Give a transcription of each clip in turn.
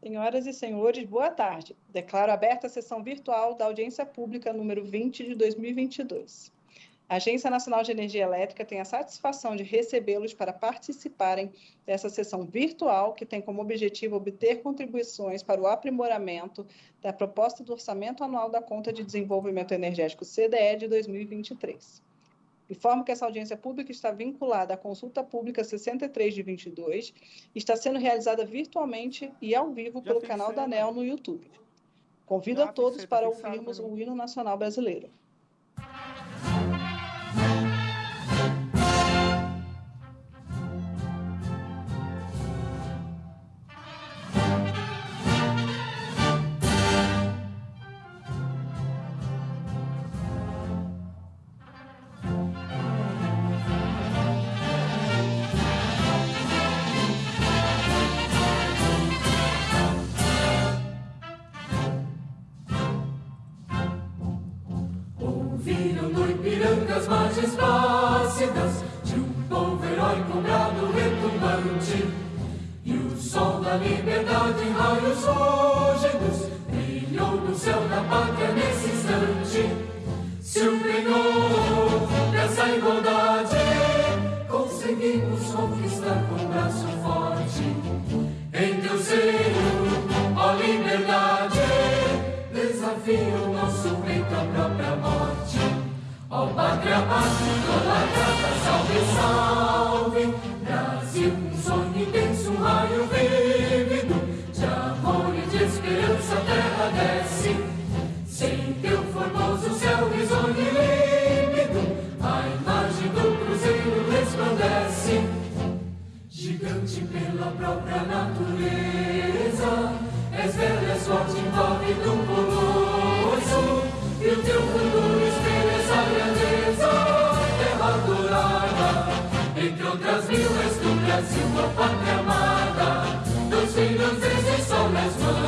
Senhoras e senhores, boa tarde. Declaro aberta a sessão virtual da audiência pública número 20 de 2022. A Agência Nacional de Energia Elétrica tem a satisfação de recebê-los para participarem dessa sessão virtual, que tem como objetivo obter contribuições para o aprimoramento da proposta do Orçamento Anual da Conta de Desenvolvimento Energético CDE de 2023. Informo que essa audiência pública está vinculada à consulta pública 63 de 22 e está sendo realizada virtualmente e ao vivo pelo canal da ANEL no YouTube. Convido a todos para ouvirmos o hino nacional brasileiro. Bem,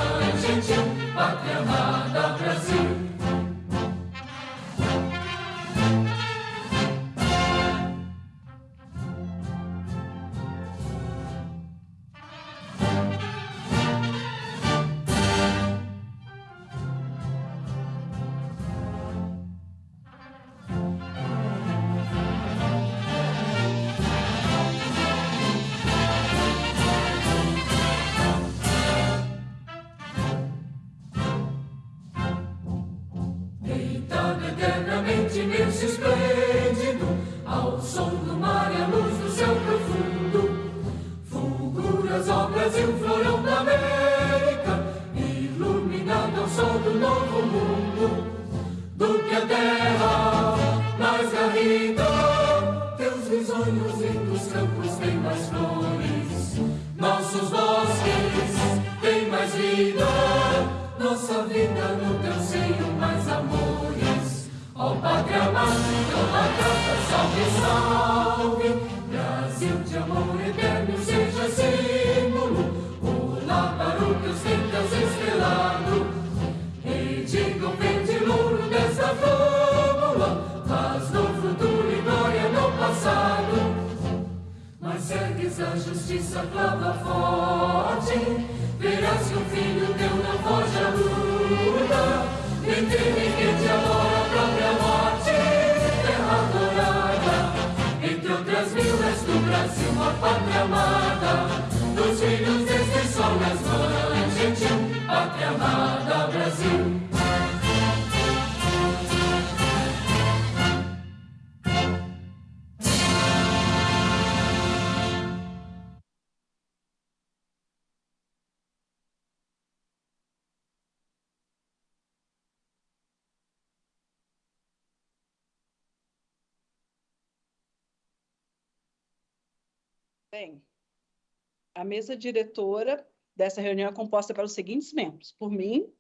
a mesa diretora dessa reunião é composta pelos seguintes membros. Por mim,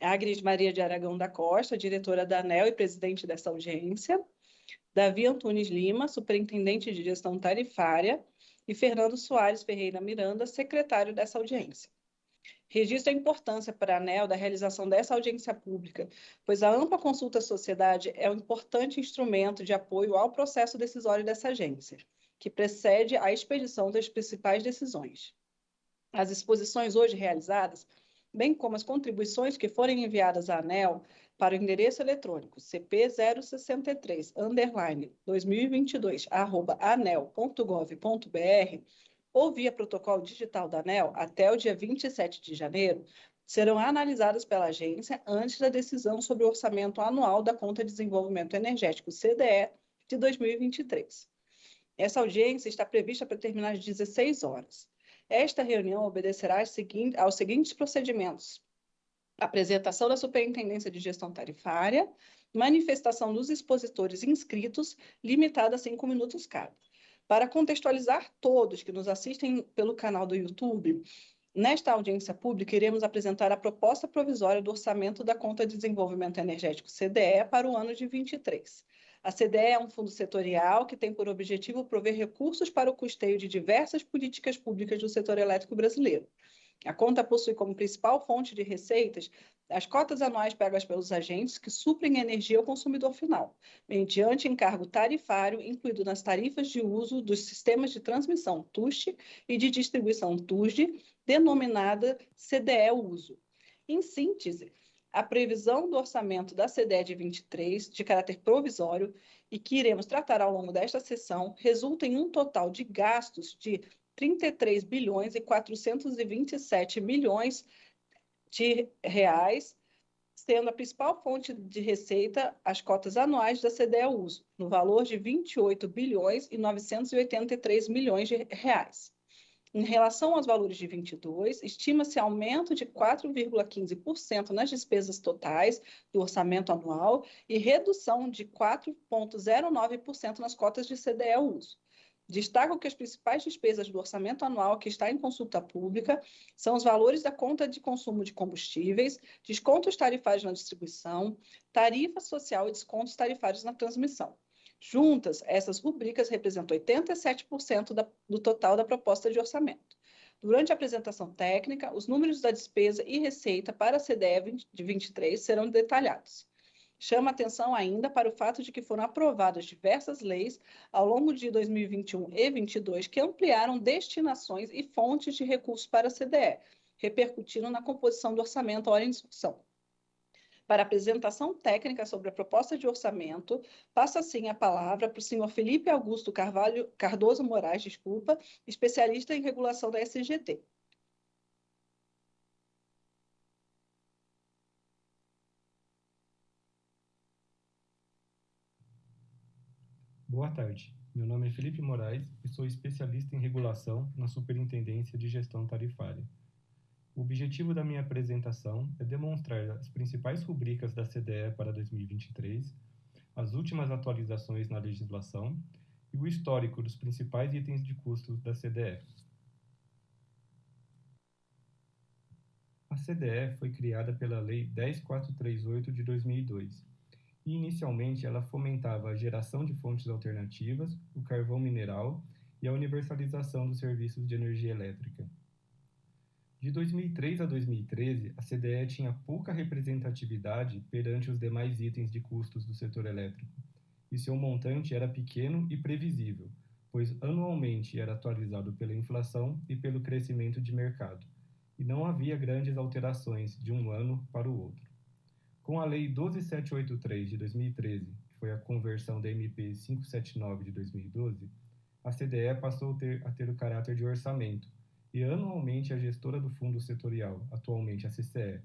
Agnes Maria de Aragão da Costa, diretora da ANEL e presidente dessa audiência, Davi Antunes Lima, superintendente de gestão tarifária, e Fernando Soares Ferreira Miranda, secretário dessa audiência. Registro a importância para a ANEL da realização dessa audiência pública, pois a ampla consulta à sociedade é um importante instrumento de apoio ao processo decisório dessa agência que precede a expedição das principais decisões. As exposições hoje realizadas, bem como as contribuições que forem enviadas à ANEL para o endereço eletrônico cp063 underline 2022 arroba anel.gov.br ou via protocolo digital da ANEL até o dia 27 de janeiro, serão analisadas pela agência antes da decisão sobre o orçamento anual da Conta de Desenvolvimento Energético CDE de 2023. Essa audiência está prevista para terminar às 16 horas. Esta reunião obedecerá aos seguintes procedimentos: apresentação da Superintendência de Gestão Tarifária, manifestação dos expositores inscritos, limitada a cinco minutos cada. Para contextualizar todos que nos assistem pelo canal do YouTube, Nesta audiência pública, iremos apresentar a proposta provisória do orçamento da Conta de Desenvolvimento Energético CDE para o ano de 23. A CDE é um fundo setorial que tem por objetivo prover recursos para o custeio de diversas políticas públicas do setor elétrico brasileiro. A conta possui como principal fonte de receitas as cotas anuais pagas pelos agentes que suprem energia ao consumidor final, mediante encargo tarifário incluído nas tarifas de uso dos sistemas de transmissão TUST e de distribuição TUSD, denominada CDE Uso. Em síntese, a previsão do orçamento da CDE de 23, de caráter provisório, e que iremos tratar ao longo desta sessão, resulta em um total de gastos de 33 bilhões e 427 milhões de reais, sendo a principal fonte de receita as cotas anuais da CDE Uso, no valor de 28 bilhões e 983 milhões de reais. Em relação aos valores de 22, estima-se aumento de 4,15% nas despesas totais do orçamento anual e redução de 4,09% nas cotas de CDE uso. Destaco que as principais despesas do orçamento anual que está em consulta pública são os valores da conta de consumo de combustíveis, descontos tarifários na distribuição, tarifa social e descontos tarifários na transmissão. Juntas, essas rubricas representam 87% da, do total da proposta de orçamento. Durante a apresentação técnica, os números da despesa e receita para a CDE de 23 serão detalhados. Chama atenção ainda para o fato de que foram aprovadas diversas leis ao longo de 2021 e 2022 que ampliaram destinações e fontes de recursos para a CDE, repercutindo na composição do orçamento hora em discussão. Para apresentação técnica sobre a proposta de orçamento, passa assim a palavra para o senhor Felipe Augusto Carvalho, Cardoso Moraes, desculpa, especialista em regulação da SGT. Boa tarde. Meu nome é Felipe Moraes e sou especialista em regulação na Superintendência de Gestão Tarifária. O objetivo da minha apresentação é demonstrar as principais rubricas da CDE para 2023, as últimas atualizações na legislação e o histórico dos principais itens de custos da CDE. A CDE foi criada pela Lei 10438 de 2002 e inicialmente ela fomentava a geração de fontes alternativas, o carvão mineral e a universalização dos serviços de energia elétrica. De 2003 a 2013, a CDE tinha pouca representatividade perante os demais itens de custos do setor elétrico, e seu montante era pequeno e previsível, pois anualmente era atualizado pela inflação e pelo crescimento de mercado, e não havia grandes alterações de um ano para o outro. Com a Lei 12783 de 2013, que foi a conversão da MP 579 de 2012, a CDE passou a ter, a ter o caráter de orçamento, e anualmente a gestora do fundo setorial, atualmente a CCE,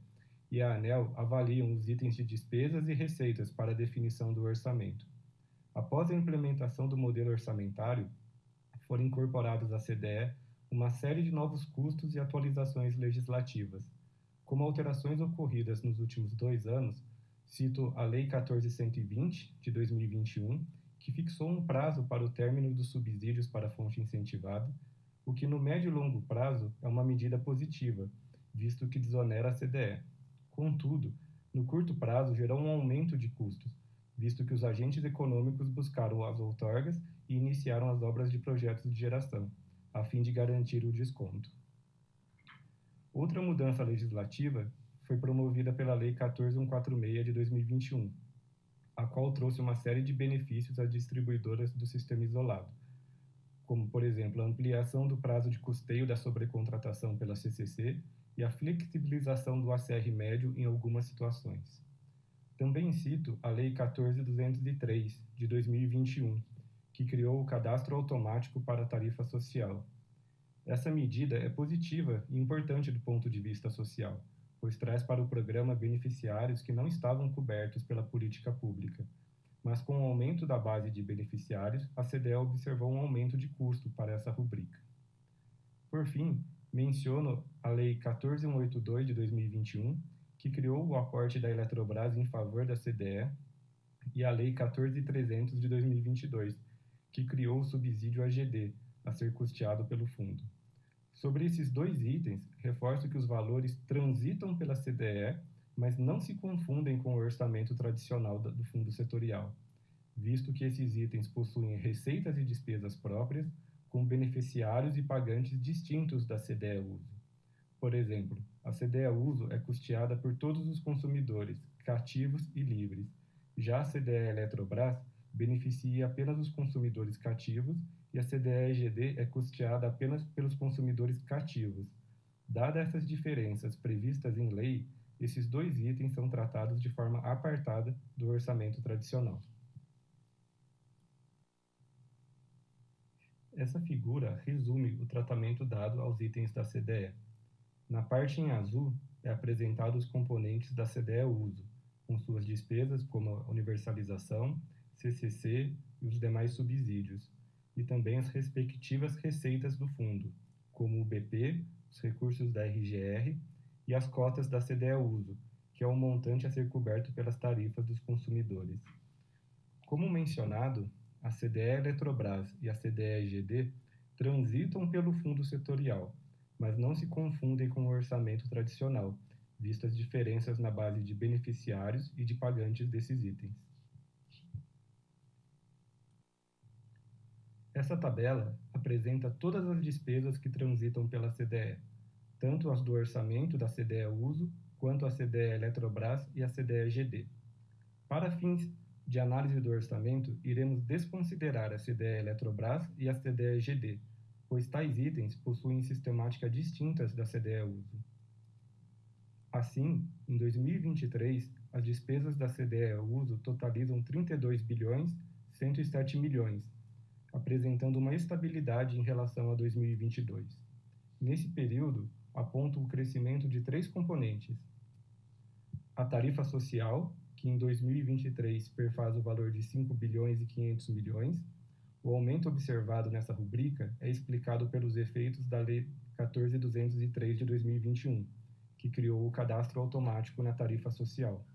e a ANEL avaliam os itens de despesas e receitas para definição do orçamento. Após a implementação do modelo orçamentário, foram incorporados à CDE uma série de novos custos e atualizações legislativas. Como alterações ocorridas nos últimos dois anos, cito a Lei 1420, de 2021, que fixou um prazo para o término dos subsídios para fonte incentivada, o que no médio e longo prazo é uma medida positiva, visto que desonera a CDE. Contudo, no curto prazo gerou um aumento de custos, visto que os agentes econômicos buscaram as outorgas e iniciaram as obras de projetos de geração, a fim de garantir o desconto. Outra mudança legislativa foi promovida pela Lei 14146 de 2021, a qual trouxe uma série de benefícios às distribuidoras do sistema isolado como, por exemplo, a ampliação do prazo de custeio da sobrecontratação pela CCC e a flexibilização do ACR médio em algumas situações. Também cito a Lei 14.203, de 2021, que criou o Cadastro Automático para a Tarifa Social. Essa medida é positiva e importante do ponto de vista social, pois traz para o programa beneficiários que não estavam cobertos pela política pública, mas com o aumento da base de beneficiários, a CDE observou um aumento de custo para essa rubrica. Por fim, menciono a Lei 14182 de 2021, que criou o aporte da Eletrobras em favor da CDE, e a Lei 14300 de 2022, que criou o subsídio AGD, a ser custeado pelo fundo. Sobre esses dois itens, reforço que os valores transitam pela CDE mas não se confundem com o orçamento tradicional do fundo setorial, visto que esses itens possuem receitas e despesas próprias, com beneficiários e pagantes distintos da CDE Uso. Por exemplo, a CDE Uso é custeada por todos os consumidores, cativos e livres. Já a CDE Eletrobras beneficia apenas os consumidores cativos e a CDE EGD é custeada apenas pelos consumidores cativos. Dadas essas diferenças previstas em lei, esses dois itens são tratados de forma apartada do orçamento tradicional. Essa figura resume o tratamento dado aos itens da CDE. Na parte em azul é apresentado os componentes da CDE uso, com suas despesas como universalização, CCC e os demais subsídios, e também as respectivas receitas do fundo, como o BP, os recursos da RGR e as cotas da CDE Uso, que é o montante a ser coberto pelas tarifas dos consumidores. Como mencionado, a CDE Eletrobras e a CDE EGD transitam pelo fundo setorial, mas não se confundem com o orçamento tradicional, vistas diferenças na base de beneficiários e de pagantes desses itens. Essa tabela apresenta todas as despesas que transitam pela CDE, tanto as do orçamento da CDE Uso, quanto a CDE Eletrobras e a CDE GD. Para fins de análise do orçamento, iremos desconsiderar a CDE Eletrobras e a CDE GD, pois tais itens possuem sistemática distintas da CDE Uso. Assim, em 2023, as despesas da CDE Uso totalizam 32 bilhões 107 milhões, apresentando uma estabilidade em relação a 2022. Nesse período, aponta o crescimento de três componentes. A tarifa social, que em 2023 perfaz o valor de 5 bilhões e 500 milhões. O aumento observado nessa rubrica é explicado pelos efeitos da Lei 14203 de 2021, que criou o cadastro automático na tarifa social.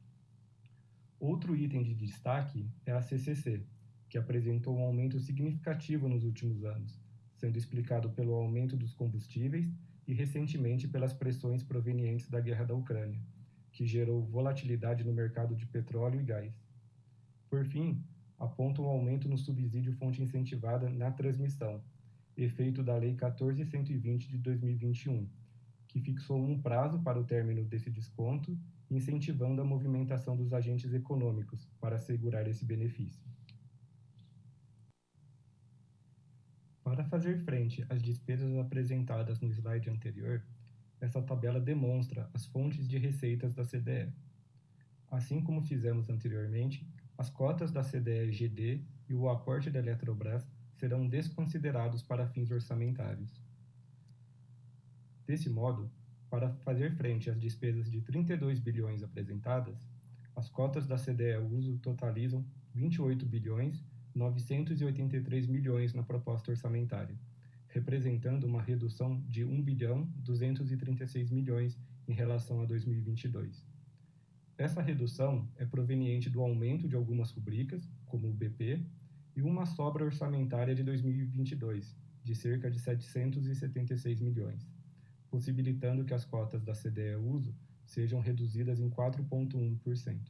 Outro item de destaque é a CCC, que apresentou um aumento significativo nos últimos anos, sendo explicado pelo aumento dos combustíveis e recentemente pelas pressões provenientes da guerra da Ucrânia, que gerou volatilidade no mercado de petróleo e gás. Por fim, aponta um aumento no subsídio fonte incentivada na transmissão, efeito da Lei 14120 de 2021, que fixou um prazo para o término desse desconto, incentivando a movimentação dos agentes econômicos para assegurar esse benefício. Para fazer frente às despesas apresentadas no slide anterior, essa tabela demonstra as fontes de receitas da CDE. Assim como fizemos anteriormente, as cotas da CDE-GD e o aporte da Eletrobras serão desconsiderados para fins orçamentários. Desse modo, para fazer frente às despesas de 32 bilhões apresentadas, as cotas da CDE uso totalizam 28 bilhões 983 milhões na proposta orçamentária, representando uma redução de 1 bilhão 236 milhões em relação a 2022. Essa redução é proveniente do aumento de algumas rubricas, como o BP, e uma sobra orçamentária de 2022, de cerca de 776 milhões, possibilitando que as cotas da CDE uso sejam reduzidas em 4,1%.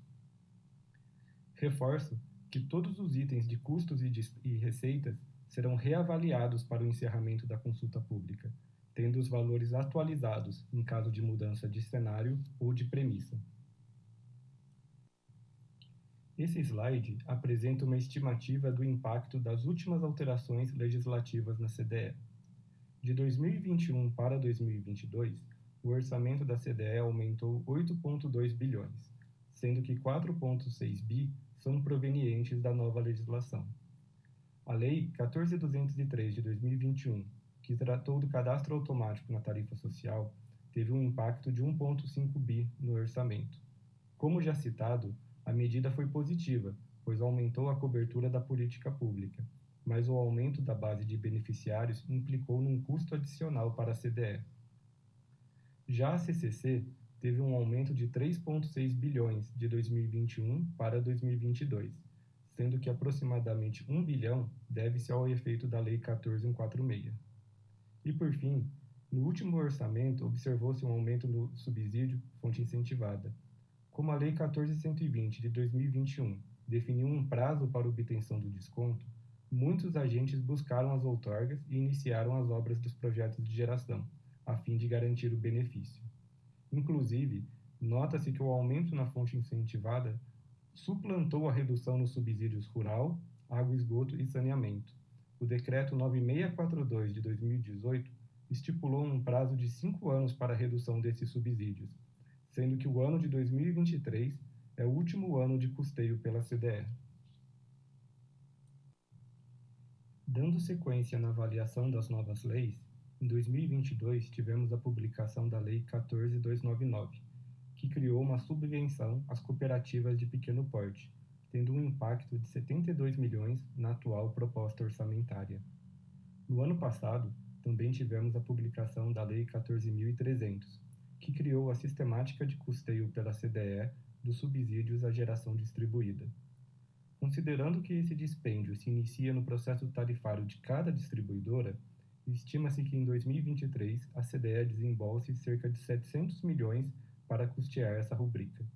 Reforço que todos os itens de custos e, de, e receitas serão reavaliados para o encerramento da consulta pública, tendo os valores atualizados em caso de mudança de cenário ou de premissa. Esse slide apresenta uma estimativa do impacto das últimas alterações legislativas na CDE. De 2021 para 2022, o orçamento da CDE aumentou 8,2 bilhões, sendo que 4,6 bi são provenientes da nova legislação. A Lei 14.203 de 2021, que tratou do cadastro automático na tarifa social, teve um impacto de 1,5 bi no orçamento. Como já citado, a medida foi positiva, pois aumentou a cobertura da política pública, mas o aumento da base de beneficiários implicou num custo adicional para a CDE. Já a CCC teve um aumento de 3,6 bilhões de 2021 para 2022, sendo que aproximadamente 1 bilhão deve-se ao efeito da Lei 14146. E por fim, no último orçamento observou-se um aumento no subsídio fonte incentivada. Como a Lei 14120 de 2021 definiu um prazo para obtenção do desconto, muitos agentes buscaram as outorgas e iniciaram as obras dos projetos de geração a fim de garantir o benefício. Inclusive, nota-se que o aumento na fonte incentivada suplantou a redução nos subsídios rural, água, esgoto e saneamento. O Decreto 9642 de 2018 estipulou um prazo de cinco anos para a redução desses subsídios, sendo que o ano de 2023 é o último ano de custeio pela CDE. Dando sequência na avaliação das novas leis, em 2022, tivemos a publicação da Lei 14299, que criou uma subvenção às cooperativas de pequeno porte, tendo um impacto de 72 milhões na atual proposta orçamentária. No ano passado, também tivemos a publicação da Lei 14.300, que criou a sistemática de custeio pela CDE dos subsídios à geração distribuída. Considerando que esse dispêndio se inicia no processo tarifário de cada distribuidora, Estima-se que em 2023 a CDE desembolse cerca de 700 milhões para custear essa rubrica.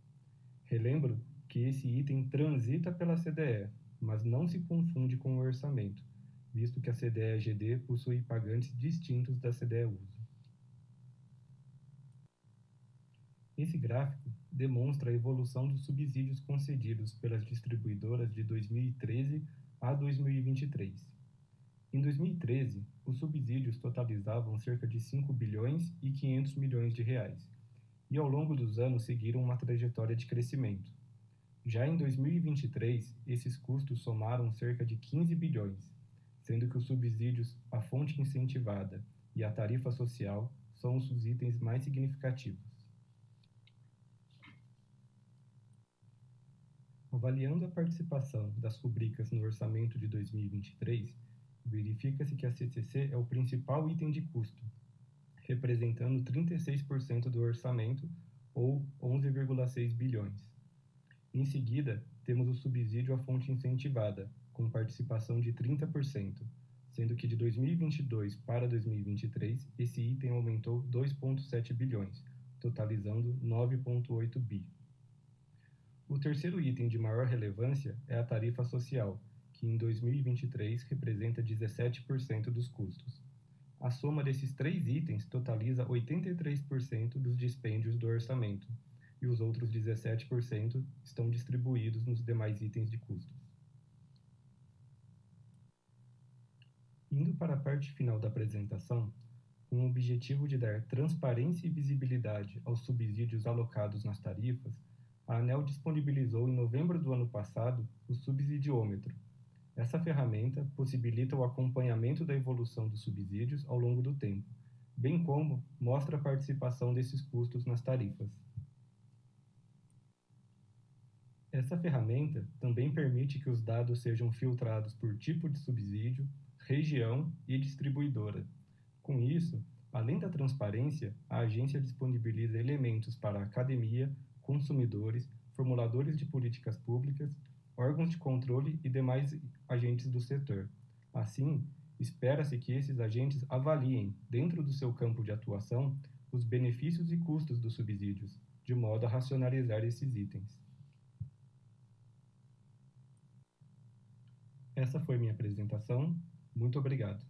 Relembro que esse item transita pela CDE, mas não se confunde com o orçamento, visto que a CDE-GD possui pagantes distintos da CDE-Uso. Esse gráfico demonstra a evolução dos subsídios concedidos pelas distribuidoras de 2013 a 2023. Em 2013, os subsídios totalizavam cerca de 5 bilhões e 500 milhões de reais, e ao longo dos anos seguiram uma trajetória de crescimento. Já em 2023, esses custos somaram cerca de 15 bilhões, sendo que os subsídios, a fonte incentivada e a tarifa social são os itens mais significativos. Avaliando a participação das rubricas no orçamento de 2023, verifica-se que a CCC é o principal item de custo, representando 36% do orçamento, ou 11,6 bilhões. Em seguida, temos o subsídio à fonte incentivada, com participação de 30%, sendo que de 2022 para 2023 esse item aumentou 2,7 bilhões, totalizando 9,8 bi. O terceiro item de maior relevância é a tarifa social, que em 2023 representa 17% dos custos. A soma desses três itens totaliza 83% dos dispêndios do orçamento, e os outros 17% estão distribuídos nos demais itens de custos. Indo para a parte final da apresentação, com o objetivo de dar transparência e visibilidade aos subsídios alocados nas tarifas, a ANEL disponibilizou em novembro do ano passado o subsidiômetro, essa ferramenta possibilita o acompanhamento da evolução dos subsídios ao longo do tempo, bem como mostra a participação desses custos nas tarifas. Essa ferramenta também permite que os dados sejam filtrados por tipo de subsídio, região e distribuidora. Com isso, além da transparência, a agência disponibiliza elementos para a academia, consumidores, formuladores de políticas públicas órgãos de controle e demais agentes do setor. Assim, espera-se que esses agentes avaliem, dentro do seu campo de atuação, os benefícios e custos dos subsídios, de modo a racionalizar esses itens. Essa foi minha apresentação. Muito obrigado.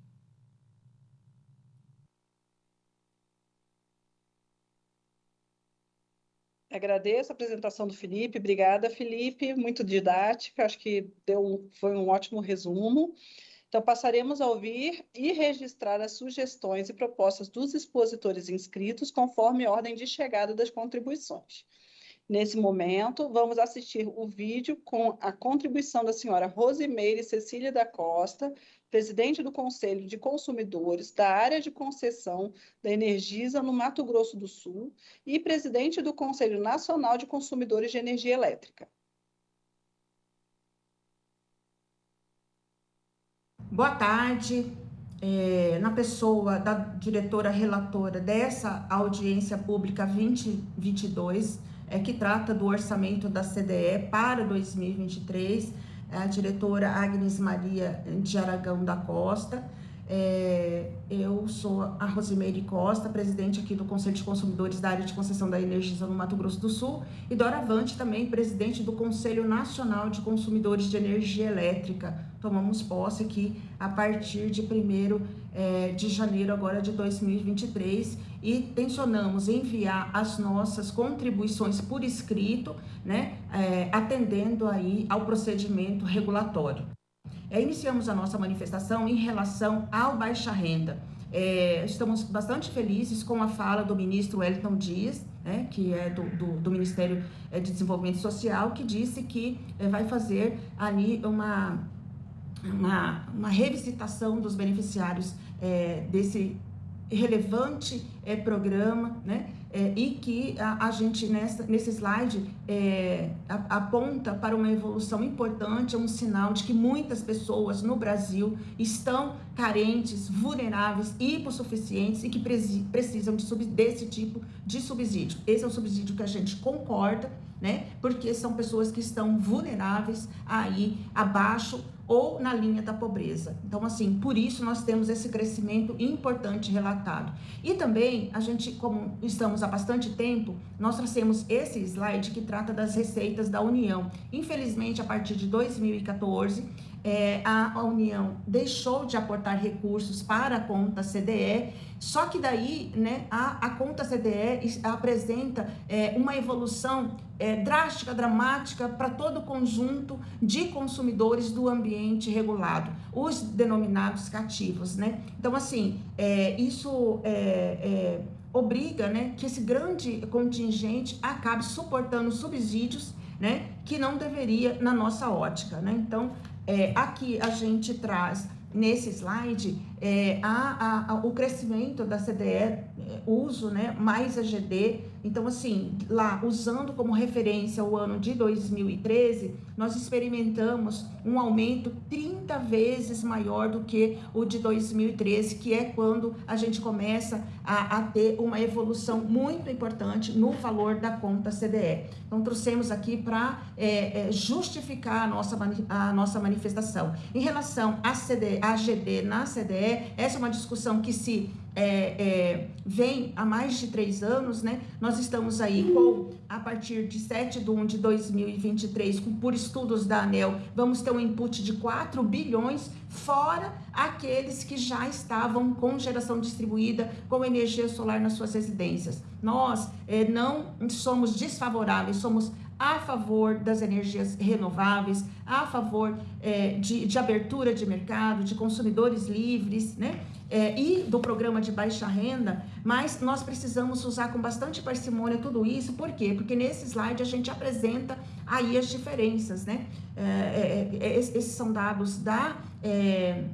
Agradeço a apresentação do Felipe. Obrigada, Felipe. Muito didática. Acho que deu, foi um ótimo resumo. Então, passaremos a ouvir e registrar as sugestões e propostas dos expositores inscritos conforme ordem de chegada das contribuições. Nesse momento, vamos assistir o vídeo com a contribuição da senhora Rosimeire Cecília da Costa, presidente do Conselho de Consumidores da área de concessão da Energisa no Mato Grosso do Sul e presidente do Conselho Nacional de Consumidores de Energia Elétrica. Boa tarde, é, na pessoa da diretora relatora dessa audiência pública 2022, é, que trata do orçamento da CDE para 2023, é a diretora Agnes Maria de Aragão da Costa. É, eu sou a Rosimeire Costa, presidente aqui do Conselho de Consumidores da área de concessão da energia no Mato Grosso do Sul, e Dora Avante, também presidente do Conselho Nacional de Consumidores de Energia Elétrica. Tomamos posse aqui a partir de 1 é, de janeiro agora de 2023 e tensionamos enviar as nossas contribuições por escrito, né, é, atendendo aí ao procedimento regulatório. É, iniciamos a nossa manifestação em relação ao baixa renda. É, estamos bastante felizes com a fala do ministro Wellington Dias, né, que é do, do, do, Ministério é, de Desenvolvimento Social, que disse que é, vai fazer ali uma, uma, uma revisitação dos beneficiários é, desse relevante é, programa, né? É, e que a, a, gente nessa, nesse slide é, a, aponta para uma evolução importante, é um sinal de que muitas pessoas no Brasil estão carentes, vulneráveis, hipossuficientes e que precisam de desse tipo de subsídio. Esse é um subsídio que a gente concorda, né? Porque são pessoas que estão vulneráveis aí abaixo ou na linha da pobreza. Então, assim, por isso nós temos esse crescimento importante relatado. E também, a gente, como estamos há bastante tempo, nós trouxemos esse slide que trata das receitas da União. Infelizmente, a partir de 2014, é, a, União deixou de aportar recursos para a conta CDE, só que daí né, a, a conta CDE apresenta é, uma evolução é, drástica, dramática para todo o conjunto de consumidores do ambiente regulado, os denominados cativos. Né? Então, assim, é, isso é, é, obriga né, que esse grande contingente acabe suportando subsídios né, que não deveria na nossa ótica. Né? Então, é, aqui a gente traz nesse slide é, o crescimento da CDE, é, uso né, mais a GD. Então, assim, lá usando como referência o ano de 2013, nós experimentamos um aumento 30 vezes maior do que o de 2013, que é quando a gente começa a, a ter uma evolução muito importante no valor da conta CDE. Então, trouxemos aqui para é, é, justificar a nossa, a nossa manifestação. Em relação à CDE, a GD na CDE, essa é uma discussão que se é, é, vem há mais de três anos, né? Nós estamos aí com, a partir de 7 de 1 de 2023, com, por estudos da ANEL, vamos ter um input de 4 bilhões, fora aqueles que já estavam com geração distribuída, com energia solar nas suas residências. Nós é, não somos desfavoráveis, somos a favor das energias renováveis, a favor é, de, de, abertura de mercado, de consumidores livres, né? É, e do programa de baixa renda, mas nós precisamos usar com bastante parcimônia tudo isso, por quê? Porque nesse slide a gente apresenta aí as diferenças, né? É, é, é esses são dados da é,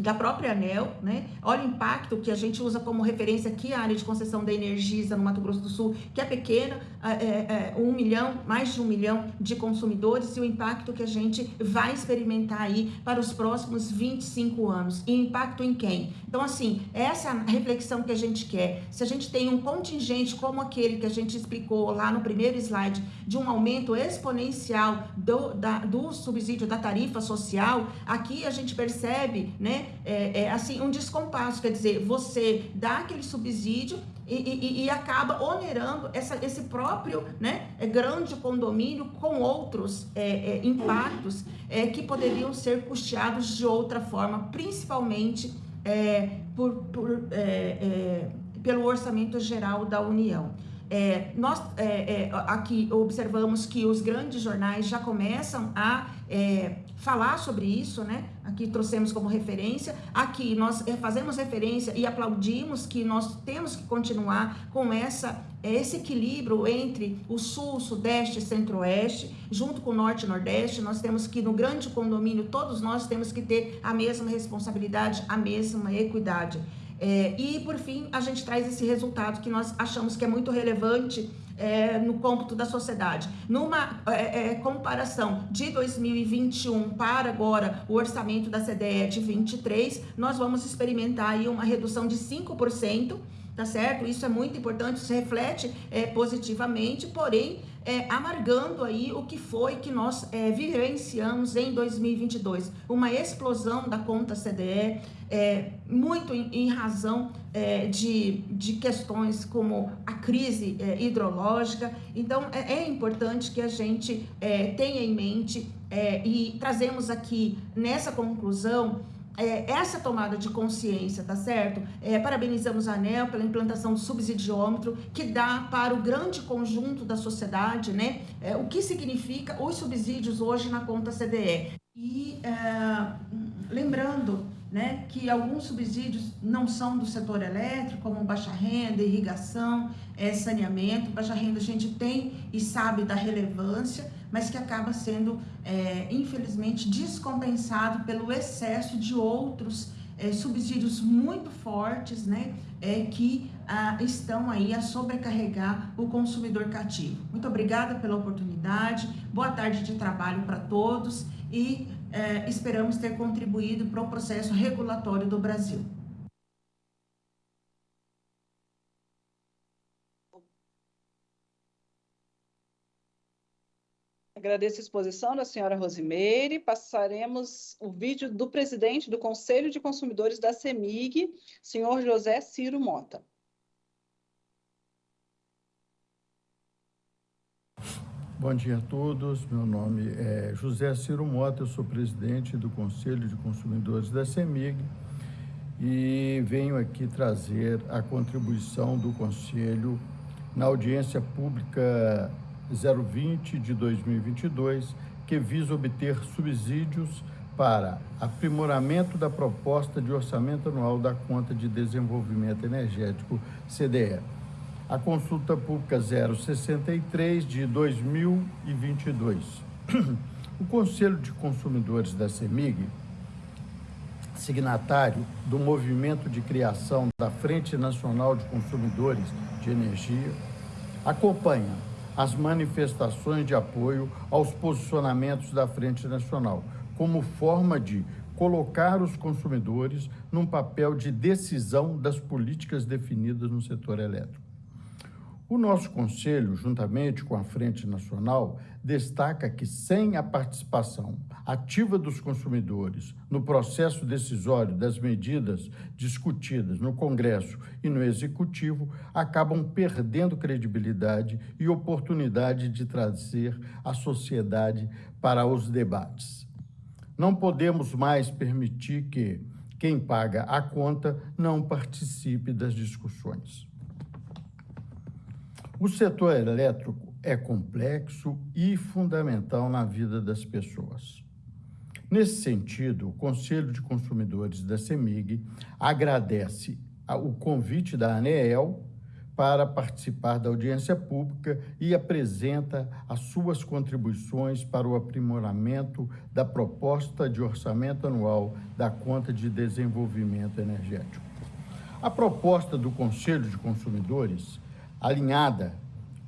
da própria ANEL, né? Olha o impacto que a gente usa como referência aqui a área de concessão da Energisa no Mato Grosso do Sul, que é pequena, é, é, um milhão, mais de um milhão de consumidores e o impacto que a gente vai experimentar aí para os próximos 25 anos. E impacto em quem? Então, assim, essa é reflexão que a gente quer. Se a gente tem um contingente como aquele que a gente explicou lá no primeiro slide, de um aumento exponencial do, da, do subsídio da tarifa social, aqui a gente percebe, né, é, é, assim, um descompasso, quer dizer, você dá aquele subsídio e, e, e acaba onerando essa, esse próprio né, é, grande condomínio com outros é, é, impactos é, que poderiam ser custeados de outra forma, principalmente por, por pelo orçamento geral da União. É, nós é, é, aqui observamos que os grandes jornais já começam a é, falar sobre isso, né? Aqui trouxemos como referência. Aqui nós é, fazemos referência e aplaudimos que nós temos que continuar com essa esse equilíbrio entre o sul, sudeste e centro-oeste, junto com o norte e nordeste. Nós temos que no grande condomínio todos nós temos que ter a mesma responsabilidade, a mesma equidade. É, e, por fim, a gente traz esse resultado que nós achamos que é muito relevante é, no cômputo da sociedade. Numa é, é comparação de 2021 para agora o orçamento da CDE de 23, nós vamos experimentar aí uma redução de 5%, tá certo? Isso é muito importante, isso reflete é, positivamente, porém é, amargando aí o que foi que nós é, vivenciamos em 2022. Uma explosão da conta CDE, é, muito em, em razão é, de, de questões como a crise é, hidrológica. Então, é, é, importante que a gente tenha em mente e trazemos aqui nessa conclusão é, essa tomada de consciência, tá certo? É, parabenizamos a ANEL pela implantação do subsidiômetro, que dá para o grande conjunto da sociedade, né? É, o que significa os subsídios hoje na conta CDE. E é, lembrando né, que alguns subsídios não são do setor elétrico, como baixa renda, irrigação, é, saneamento. Baixa renda a gente tem e sabe da relevância, mas que acaba sendo, é, infelizmente, descompensado pelo excesso de outros é, subsídios muito fortes, né, é, que ah, estão aí a sobrecarregar o consumidor cativo. Muito obrigada pela oportunidade, boa tarde de trabalho para todos e é, esperamos ter contribuído para o processo regulatório do Brasil. Agradeço a exposição da senhora Rosimeire. Passaremos o vídeo do presidente do Conselho de Consumidores da CEMIG, senhor José Ciro Mota. Bom dia a todos. Meu nome é José Ciro Mota, eu sou presidente do Conselho de Consumidores da CEMIG e venho aqui trazer a contribuição do Conselho na audiência pública 020 de 2022, que visa obter subsídios para aprimoramento da proposta de orçamento anual da Conta de Desenvolvimento Energético, CDE. A consulta pública 063 de 2022. O Conselho de Consumidores da CEMIG, signatário do movimento de criação da Frente Nacional de Consumidores de Energia, acompanha as manifestações de apoio aos posicionamentos da Frente Nacional, como forma de colocar os consumidores num papel de decisão das políticas definidas no setor elétrico. O nosso Conselho, juntamente com a Frente Nacional, destaca que sem a participação ativa dos consumidores no processo decisório das medidas discutidas no Congresso e no Executivo, acabam perdendo credibilidade e oportunidade de trazer a sociedade para os debates. Não podemos mais permitir que quem paga a conta não participe das discussões. O setor elétrico é complexo e fundamental na vida das pessoas. Nesse sentido, o Conselho de Consumidores da CEMIG agradece o convite da ANEEL para participar da audiência pública e apresenta as suas contribuições para o aprimoramento da proposta de orçamento anual da Conta de Desenvolvimento Energético. A proposta do Conselho de Consumidores alinhada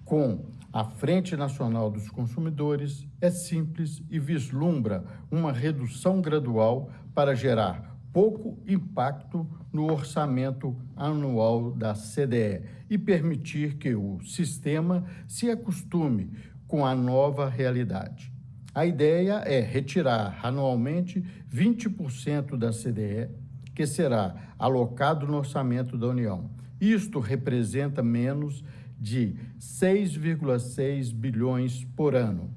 com a Frente Nacional dos Consumidores, é simples e vislumbra uma redução gradual para gerar pouco impacto no orçamento anual da CDE e permitir que o sistema se acostume com a nova realidade. A ideia é retirar anualmente 20% da CDE, que será alocado no orçamento da União isto representa menos de 6,6 bilhões por ano,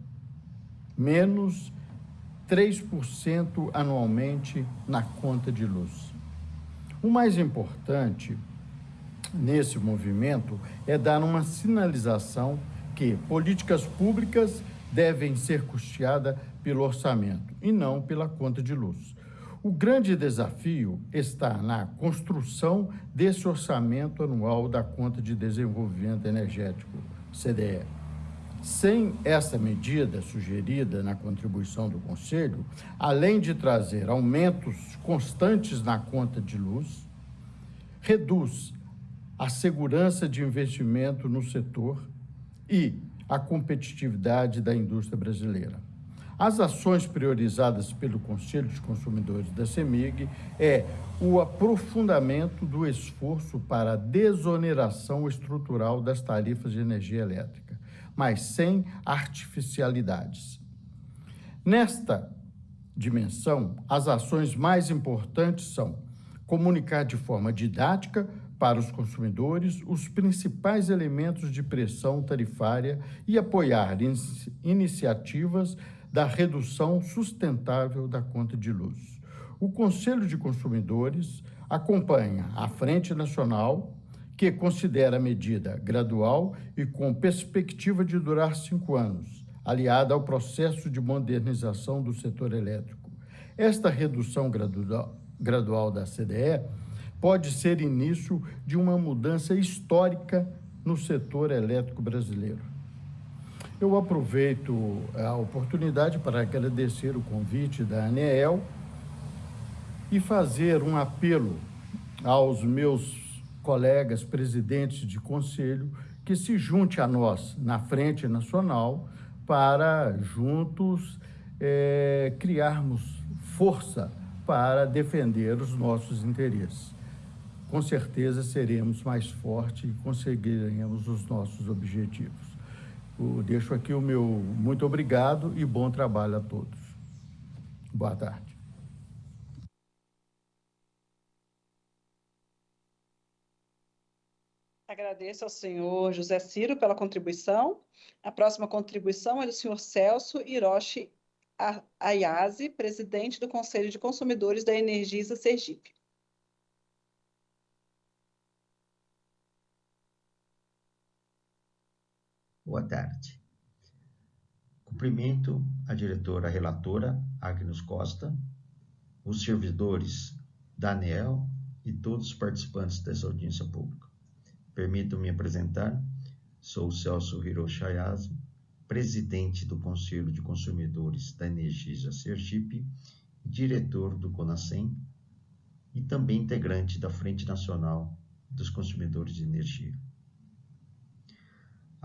menos 3% anualmente na conta de luz. O mais importante nesse movimento é dar uma sinalização que políticas públicas devem ser custeadas pelo orçamento e não pela conta de luz. O grande desafio está na construção desse orçamento anual da Conta de Desenvolvimento Energético, CDE. Sem essa medida sugerida na contribuição do Conselho, além de trazer aumentos constantes na conta de luz, reduz a segurança de investimento no setor e a competitividade da indústria brasileira. As ações priorizadas pelo Conselho de Consumidores da CEMIG é o aprofundamento do esforço para a desoneração estrutural das tarifas de energia elétrica, mas sem artificialidades. Nesta dimensão, as ações mais importantes são comunicar de forma didática para os consumidores os principais elementos de pressão tarifária e apoiar iniciativas da redução sustentável da conta de luz. O Conselho de Consumidores acompanha a Frente Nacional, que considera a medida gradual e com perspectiva de durar cinco anos, aliada ao processo de modernização do setor elétrico. Esta redução gradual, da CDE pode ser início de uma mudança histórica no setor elétrico brasileiro. Eu aproveito a oportunidade para agradecer o convite da ANEEL e fazer um apelo aos meus colegas presidentes de conselho que se junte a nós na Frente Nacional para juntos é, criarmos força para defender os nossos interesses com certeza seremos mais fortes e conseguiremos os nossos objetivos. Deixo aqui o meu muito obrigado e bom trabalho a todos. Boa tarde. Agradeço ao senhor José Ciro pela contribuição. A próxima contribuição é do senhor Celso Hiroshi Ayase, presidente do Conselho de Consumidores da Energisa Sergipe. Boa tarde. Cumprimento a diretora relatora Agnes Costa, os servidores da ANEL e todos os participantes dessa audiência pública. Permitam-me apresentar, sou Celso Hiroshi presidente do Conselho de Consumidores da Energisa Sergipe, diretor do CONASEM e também integrante da Frente Nacional dos Consumidores de Energia.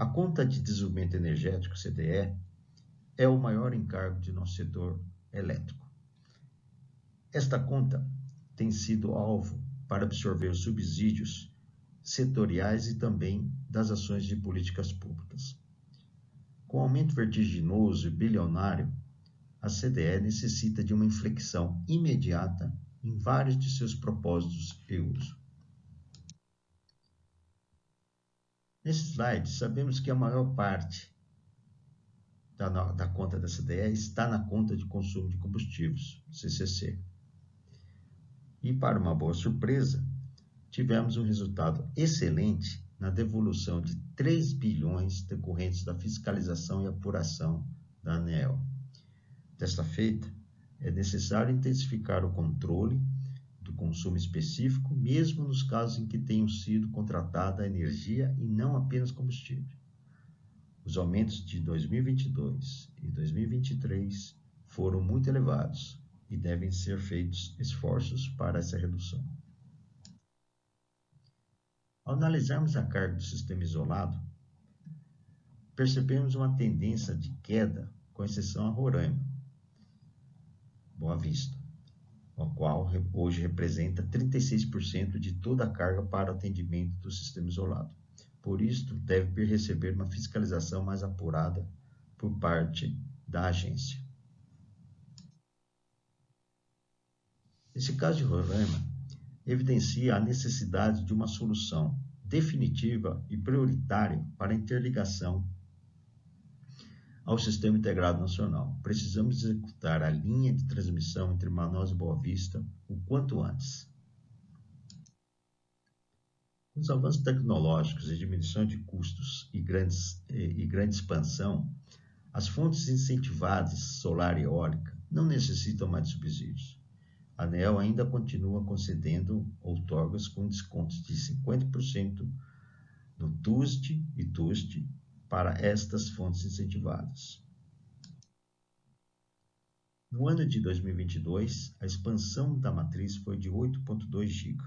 A conta de desenvolvimento energético, CDE, é o maior encargo de nosso setor elétrico. Esta conta tem sido alvo para absorver os subsídios setoriais e também das ações de políticas públicas. Com o aumento vertiginoso e bilionário, a CDE necessita de uma inflexão imediata em vários de seus propósitos e uso. Nesse slide, sabemos que a maior parte da, da conta da CDE está na conta de consumo de combustíveis, CCC. E, para uma boa surpresa, tivemos um resultado excelente na devolução de 3 bilhões decorrentes da fiscalização e apuração da ANEEL. Desta feita, é necessário intensificar o controle do consumo específico, mesmo nos casos em que tenham sido contratada energia e não apenas combustível. Os aumentos de 2022 e 2023 foram muito elevados e devem ser feitos esforços para essa redução. Ao analisarmos a carga do sistema isolado, percebemos uma tendência de queda, com exceção a Roraima, Boa Vista o qual hoje representa 36% de toda a carga para atendimento do sistema isolado. Por isso, deve receber uma fiscalização mais apurada por parte da agência. Esse caso de Roraima evidencia a necessidade de uma solução definitiva e prioritária para a interligação ao Sistema Integrado Nacional. Precisamos executar a linha de transmissão entre Manaus e Boa Vista o quanto antes. Os avanços tecnológicos e diminuição de custos e, grandes, e, e grande expansão, as fontes incentivadas solar e eólica não necessitam mais de subsídios. A ANEL ainda continua concedendo outorgas com descontos de 50% no TUST e TUST para estas fontes incentivadas. No ano de 2022, a expansão da matriz foi de 8,2 GB,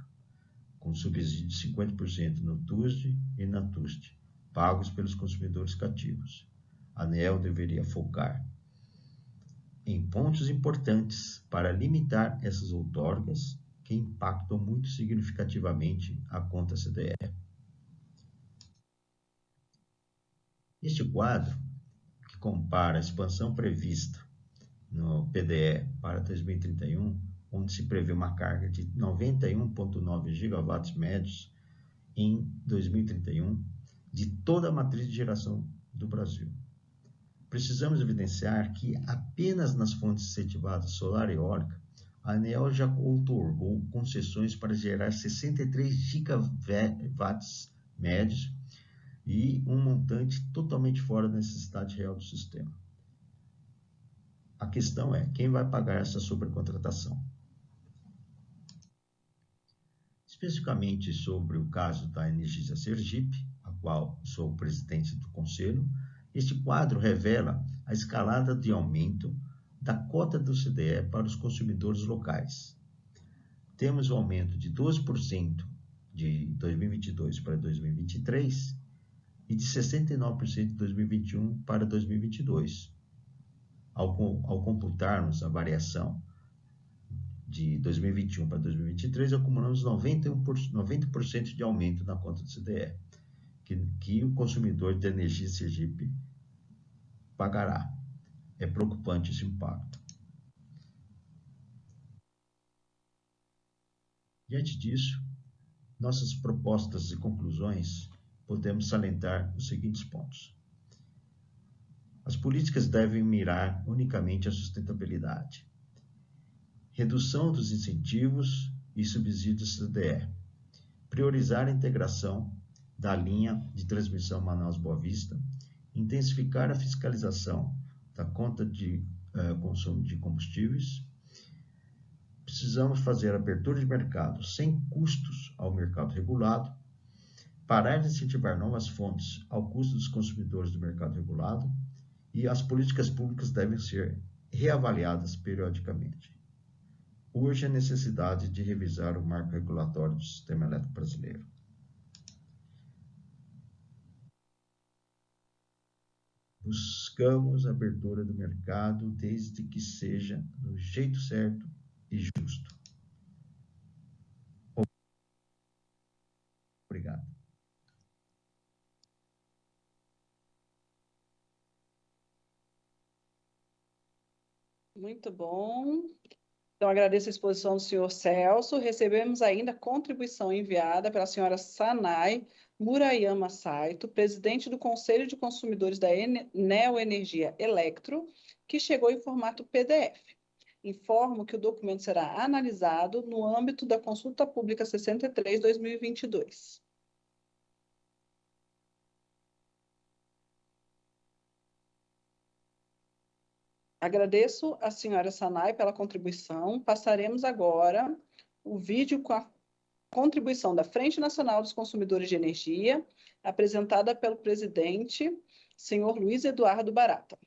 com subsídio de 50% no TUSD e na TUST, pagos pelos consumidores cativos. A ANEL deveria focar em pontos importantes para limitar essas outorgas que impactam muito significativamente a conta CDE. Este quadro, que compara a expansão prevista no PDE para 2031, onde se prevê uma carga de 91,9 gigawatts médios em 2031 de toda a matriz de geração do Brasil. Precisamos evidenciar que apenas nas fontes incentivadas solar e eólica, a ANEL já outorgou concessões para gerar 63 gigawatts médios e um montante totalmente fora da necessidade real do sistema. A questão é quem vai pagar essa sobrecontratação. Especificamente sobre o caso da Energisa Sergipe, a qual sou o presidente do conselho, este quadro revela a escalada de aumento da cota do CDE para os consumidores locais. Temos o um aumento de 12% de 2022 para 2023 e de 69% de 2021 para 2022. Ao, ao computarmos a variação de 2021 para 2023, acumulamos 91%, 90% de aumento na conta do CDE, que, que o consumidor de energia Sergipe pagará. É preocupante esse impacto. Diante disso, nossas propostas e conclusões podemos salientar os seguintes pontos. As políticas devem mirar unicamente a sustentabilidade. Redução dos incentivos e subsídios CDE. Priorizar a integração da linha de transmissão Manaus-Boa Vista. Intensificar a fiscalização da conta de uh, consumo de combustíveis. Precisamos fazer abertura de mercado sem custos ao mercado regulado parar de incentivar novas fontes ao custo dos consumidores do mercado regulado e as políticas públicas devem ser reavaliadas periodicamente. Urge a necessidade de revisar o marco regulatório do sistema elétrico brasileiro. Buscamos a abertura do mercado desde que seja do jeito certo e justo. Obrigado. Muito bom. Então, agradeço a exposição do senhor Celso. Recebemos ainda contribuição enviada pela senhora Sanai Murayama Saito, presidente do Conselho de Consumidores da Neoenergia Electro, que chegou em formato PDF. Informo que o documento será analisado no âmbito da Consulta Pública 63-2022. Agradeço a senhora Sanai pela contribuição. Passaremos agora o vídeo com a contribuição da Frente Nacional dos Consumidores de Energia, apresentada pelo presidente, senhor Luiz Eduardo Barata.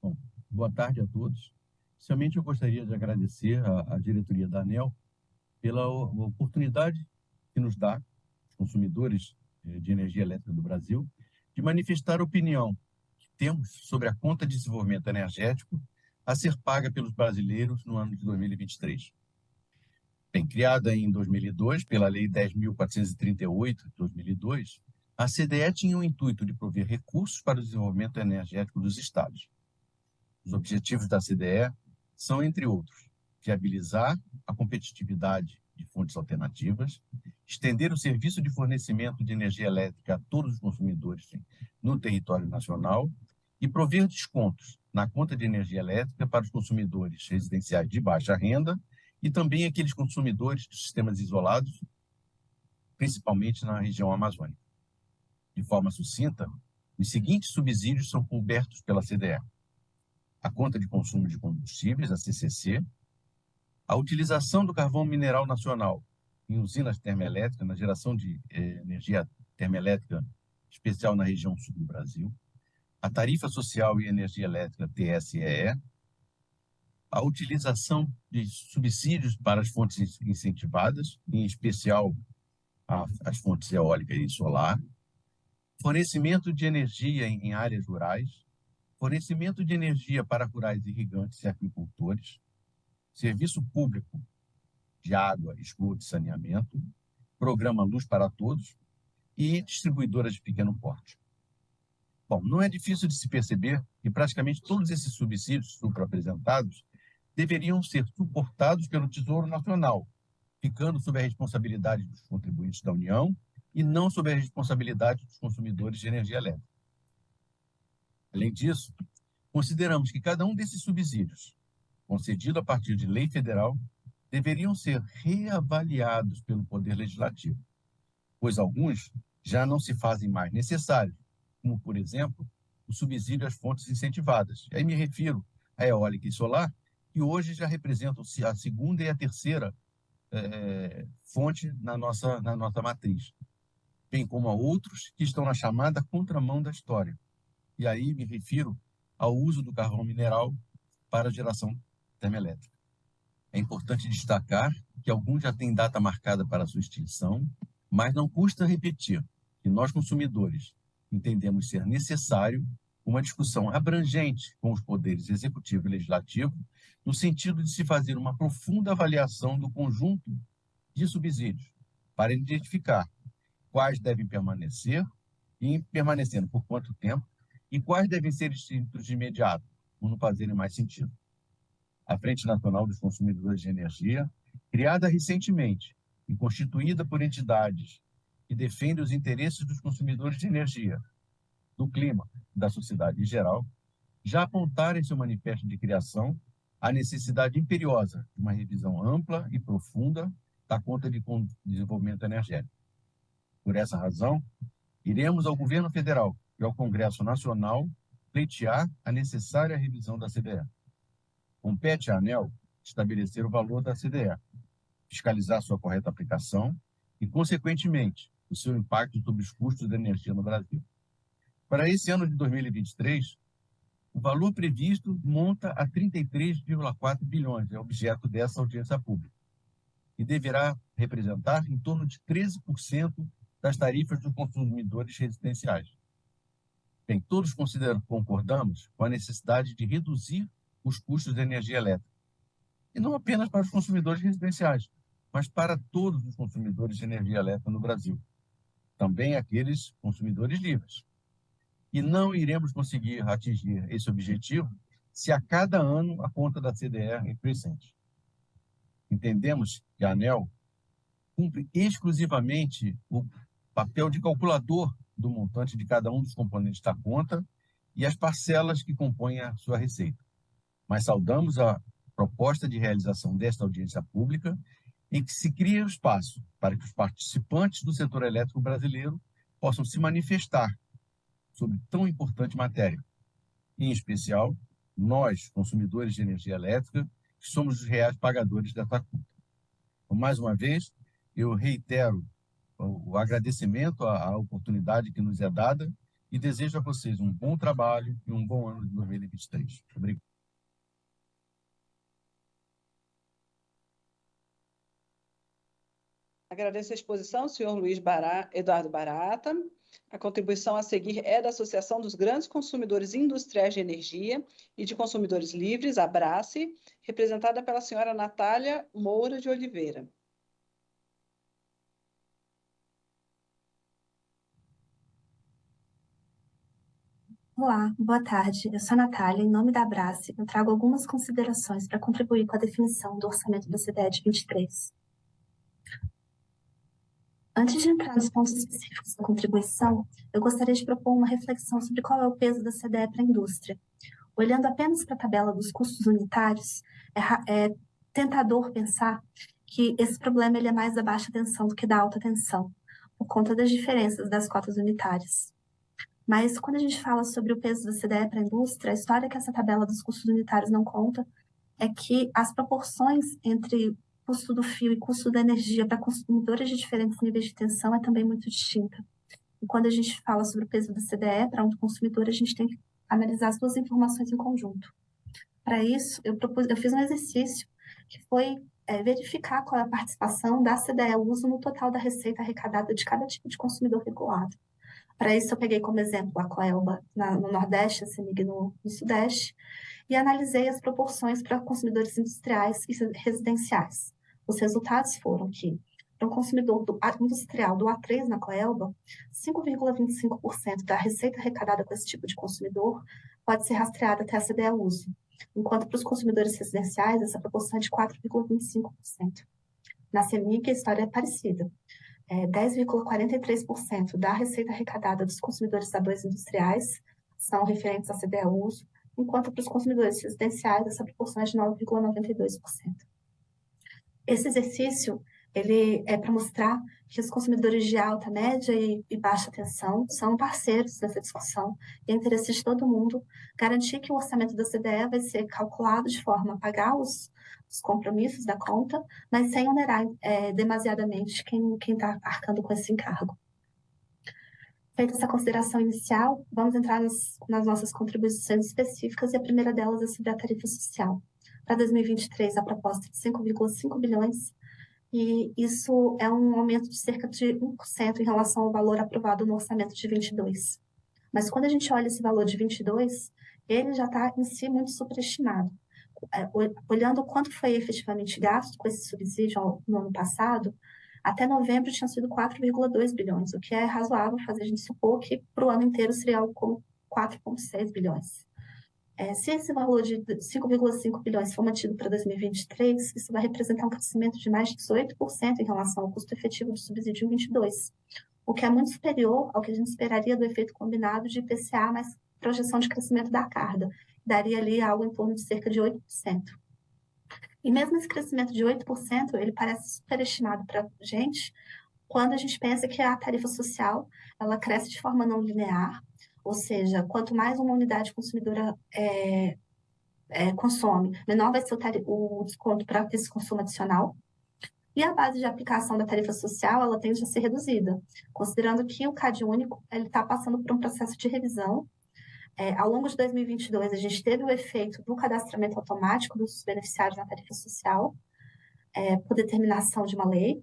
Bom, boa tarde a todos. Inicialmente, eu gostaria de agradecer à, à diretoria da ANEL pela oportunidade que nos dá, os consumidores de Energia Elétrica do Brasil, de manifestar a opinião que temos sobre a conta de desenvolvimento energético a ser paga pelos brasileiros no ano de 2023. Bem, criada em 2002 pela Lei 10.438 de 2002, a CDE tinha o intuito de prover recursos para o desenvolvimento energético dos estados. Os objetivos da CDE são, entre outros, viabilizar a competitividade de fontes alternativas, estender o serviço de fornecimento de energia elétrica a todos os consumidores no território nacional e prover descontos na conta de energia elétrica para os consumidores residenciais de baixa renda e também aqueles consumidores de sistemas isolados, principalmente na região amazônica. De forma sucinta, os seguintes subsídios são cobertos pela CDE: a conta de consumo de combustíveis, a CCC, a utilização do carvão mineral nacional em usinas termoelétricas, na geração de eh, energia termoelétrica especial na região sul do Brasil, a tarifa social e energia elétrica TSEE, a utilização de subsídios para as fontes incentivadas, em especial as fontes eólica e solar, fornecimento de energia em áreas rurais, fornecimento de energia para rurais irrigantes e aquicultores, serviço público de água, esgoto e saneamento, programa Luz para Todos e distribuidoras de pequeno porte. Bom, não é difícil de se perceber que praticamente todos esses subsídios supra-apresentados deveriam ser suportados pelo Tesouro Nacional, ficando sob a responsabilidade dos contribuintes da União e não sob a responsabilidade dos consumidores de energia elétrica. Além disso, consideramos que cada um desses subsídios, concedido a partir de lei federal, deveriam ser reavaliados pelo Poder Legislativo, pois alguns já não se fazem mais necessários, como, por exemplo, o subsídio às fontes incentivadas. E aí me refiro à eólica e solar, que hoje já representam a segunda e a terceira é, fonte na nossa, na nossa matriz, bem como a outros que estão na chamada contramão da história. E aí me refiro ao uso do carvão mineral para geração termoelétrica. É importante destacar que alguns já têm data marcada para sua extinção, mas não custa repetir que nós, consumidores, entendemos ser necessário uma discussão abrangente com os poderes executivo e legislativo, no sentido de se fazer uma profunda avaliação do conjunto de subsídios, para identificar quais devem permanecer e permanecendo por quanto tempo, e quais devem ser extintos de imediato, por não fazerem mais sentido. A Frente Nacional dos Consumidores de Energia, criada recentemente e constituída por entidades que defendem os interesses dos consumidores de energia, do clima da sociedade em geral, já apontaram em seu manifesto de criação a necessidade imperiosa de uma revisão ampla e profunda da conta de desenvolvimento energético. Por essa razão, iremos ao governo federal e ao Congresso Nacional pleitear a necessária revisão da CDE. Compete à ANEL estabelecer o valor da CDE, fiscalizar sua correta aplicação e, consequentemente, o seu impacto sobre os custos da energia no Brasil. Para esse ano de 2023, o valor previsto monta a 33,4 bilhões, é objeto dessa audiência pública, e deverá representar em torno de 13% das tarifas dos consumidores residenciais. Bem, todos concordamos com a necessidade de reduzir os custos de energia elétrica. E não apenas para os consumidores residenciais, mas para todos os consumidores de energia elétrica no Brasil. Também aqueles consumidores livres. E não iremos conseguir atingir esse objetivo se a cada ano a conta da CDR crescente. Entendemos que a ANEL cumpre exclusivamente o papel de calculador do montante de cada um dos componentes da conta e as parcelas que compõem a sua receita mas saudamos a proposta de realização desta audiência pública em que se cria o espaço para que os participantes do setor elétrico brasileiro possam se manifestar sobre tão importante matéria. Em especial, nós, consumidores de energia elétrica, que somos os reais pagadores dessa conta. Então, mais uma vez, eu reitero o agradecimento à oportunidade que nos é dada e desejo a vocês um bom trabalho e um bom ano de 2023. Obrigado. Agradeço a exposição, senhor Luiz Bará, Eduardo Barata. A contribuição a seguir é da Associação dos Grandes Consumidores Industriais de Energia e de Consumidores Livres, Abrace, representada pela senhora Natália Moura de Oliveira. Olá, boa tarde. Eu sou a Natália, em nome da Abrace, eu trago algumas considerações para contribuir com a definição do orçamento da CDE de 23. Antes de entrar nos pontos específicos da contribuição, eu gostaria de propor uma reflexão sobre qual é o peso da CDE para a indústria. olhando apenas para a tabela dos custos unitários, é, é tentador pensar que esse problema ele é mais da baixa tensão do que da alta tensão, por conta das diferenças das cotas unitárias. Mas quando a gente fala sobre o peso da CDE para a indústria, a história que essa tabela dos custos unitários não conta é que as proporções entre custo do fio e custo da energia para consumidores de diferentes níveis de tensão é também muito distinta. E quando a gente fala sobre o peso da CDE para um consumidor, a gente tem que analisar as duas informações em conjunto. Para isso, eu, propus, eu fiz um exercício que foi é, verificar qual é a participação da CDE uso no total da receita arrecadada de cada tipo de consumidor regulado. Para isso, eu peguei como exemplo a Coelba na, no Nordeste, a CEMIG no, no Sudeste, e analisei as proporções para consumidores industriais e residenciais. Os resultados foram que, para um consumidor do, industrial do A3 na Coelba, 5,25% da receita arrecadada com esse tipo de consumidor pode ser rastreada até a CDE uso, enquanto para os consumidores residenciais essa proporção é de 4,25%. Na CEMIG, a história é parecida. É 10,43% da receita arrecadada dos consumidores A2 industriais são referentes à CDE uso, enquanto para os consumidores residenciais essa proporção é de 9,92%. Esse exercício ele é para mostrar que os consumidores de alta, média e, e, baixa tensão são parceiros nessa discussão e é interesse de todo mundo garantir que o orçamento da CDE vai ser calculado de forma a pagar os, os compromissos da conta, mas sem onerar é, demasiadamente quem está arcando com esse encargo. Feita essa consideração inicial, vamos entrar nas, nas nossas contribuições específicas e a primeira delas é sobre a tarifa social. Para 2023, a proposta de 5,5 bilhões, e isso é um aumento de cerca de 1% em relação ao valor aprovado no orçamento de 22. Mas quando a gente olha esse valor de 22, ele já está em si muito superestimado. É, olhando quanto foi efetivamente gasto com esse subsídio no ano passado, até novembro tinha sido 4,2 bilhões, o que é razoável fazer a gente supor que para o ano inteiro seria algo como 4,6 bilhões. É, se esse valor de 5,5 bilhões for mantido para 2023, isso vai representar um crescimento de mais de 18% em relação ao custo efetivo do subsídio em 22, o que é muito superior ao que a gente esperaria do efeito combinado de IPCA mais projeção de crescimento da carga, daria ali algo em torno de cerca de 8%. E mesmo esse crescimento de 8%, ele parece superestimado para a gente quando a gente pensa que a tarifa social ela cresce de forma não linear, ou seja, quanto mais uma unidade consumidora é, é, consome, menor vai ser o, o desconto para esse consumo adicional. E a base de aplicação da tarifa social, ela tende a ser reduzida, considerando que o CAD único está passando por um processo de revisão é, ao longo de 2022, a gente teve o efeito do cadastramento automático dos beneficiários na tarifa social, é, por determinação de uma lei,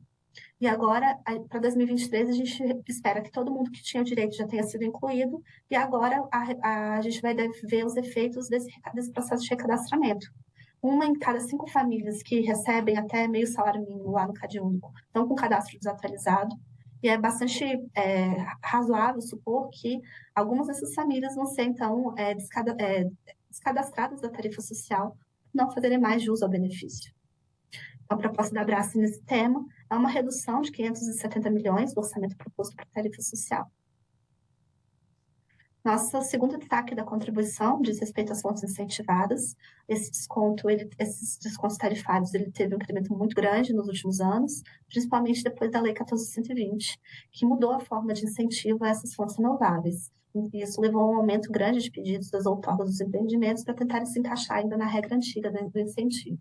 e agora, para 2023, a gente espera que todo mundo que tinha direito já tenha sido incluído, e agora a, a gente vai ver os efeitos desse, desse processo de recadastramento. Uma em cada cinco famílias que recebem até meio salário mínimo lá no CAD único estão com cadastro desatualizado, e é bastante é, razoável supor que algumas dessas famílias vão ser, então, é, descada, é, descadastradas da tarifa social, não fazerem mais jus ao benefício. A proposta da Abraço nesse tema é uma redução de 570 milhões do orçamento proposto para tarifa social. Nosso segundo destaque da contribuição diz respeito às fontes incentivadas. Esse desconto, ele, esses descontos tarifários, ele teve um incremento muito grande nos últimos anos, principalmente depois da Lei 1420, que mudou a forma de incentivo a essas fontes renováveis. Isso levou a um aumento grande de pedidos das outorgas dos empreendimentos para tentarem se encaixar ainda na regra antiga do incentivo.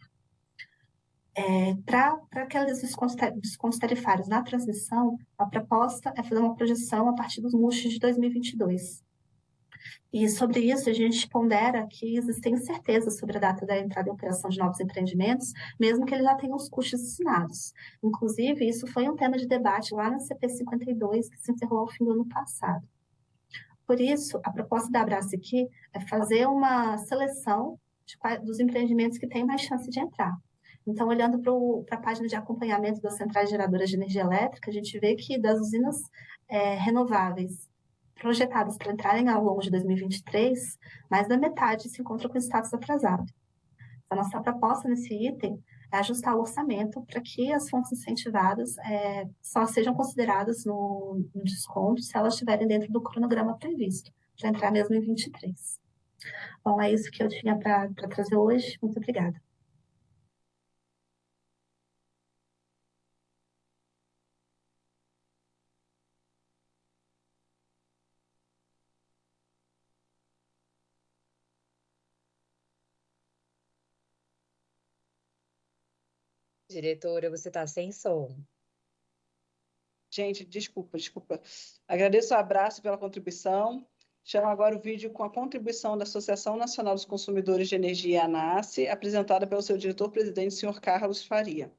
É, para aqueles descontos tarifários na transmissão, a proposta é fazer uma projeção a partir dos MUSH de 2022, e sobre isso, a gente pondera que existem incertezas sobre a data da entrada em operação de novos empreendimentos, mesmo que eles já tenham os custos assinados. Inclusive, isso foi um tema de debate lá na CP 52, que se encerrou ao fim do ano passado. Por isso, a proposta da Abraço aqui é fazer uma seleção de, dos empreendimentos que têm mais chance de entrar. Então, olhando para a página de acompanhamento das centrais geradoras de energia elétrica, a gente vê que das usinas é, renováveis projetadas para entrarem ao longo de 2023, mais da metade se encontra com status atrasado. A nossa proposta nesse item é ajustar o orçamento para que as fontes incentivadas é, só sejam consideradas no, no, desconto se elas estiverem dentro do cronograma previsto, para entrar mesmo em 23. Bom, é isso que eu tinha para trazer hoje. Muito obrigada. Diretora, você está sem som. Gente, desculpa, desculpa. Agradeço o abraço pela contribuição. Chamo agora o vídeo com a contribuição da Associação Nacional dos Consumidores de Energia, ANASE, apresentada pelo seu diretor-presidente, senhor Carlos Faria.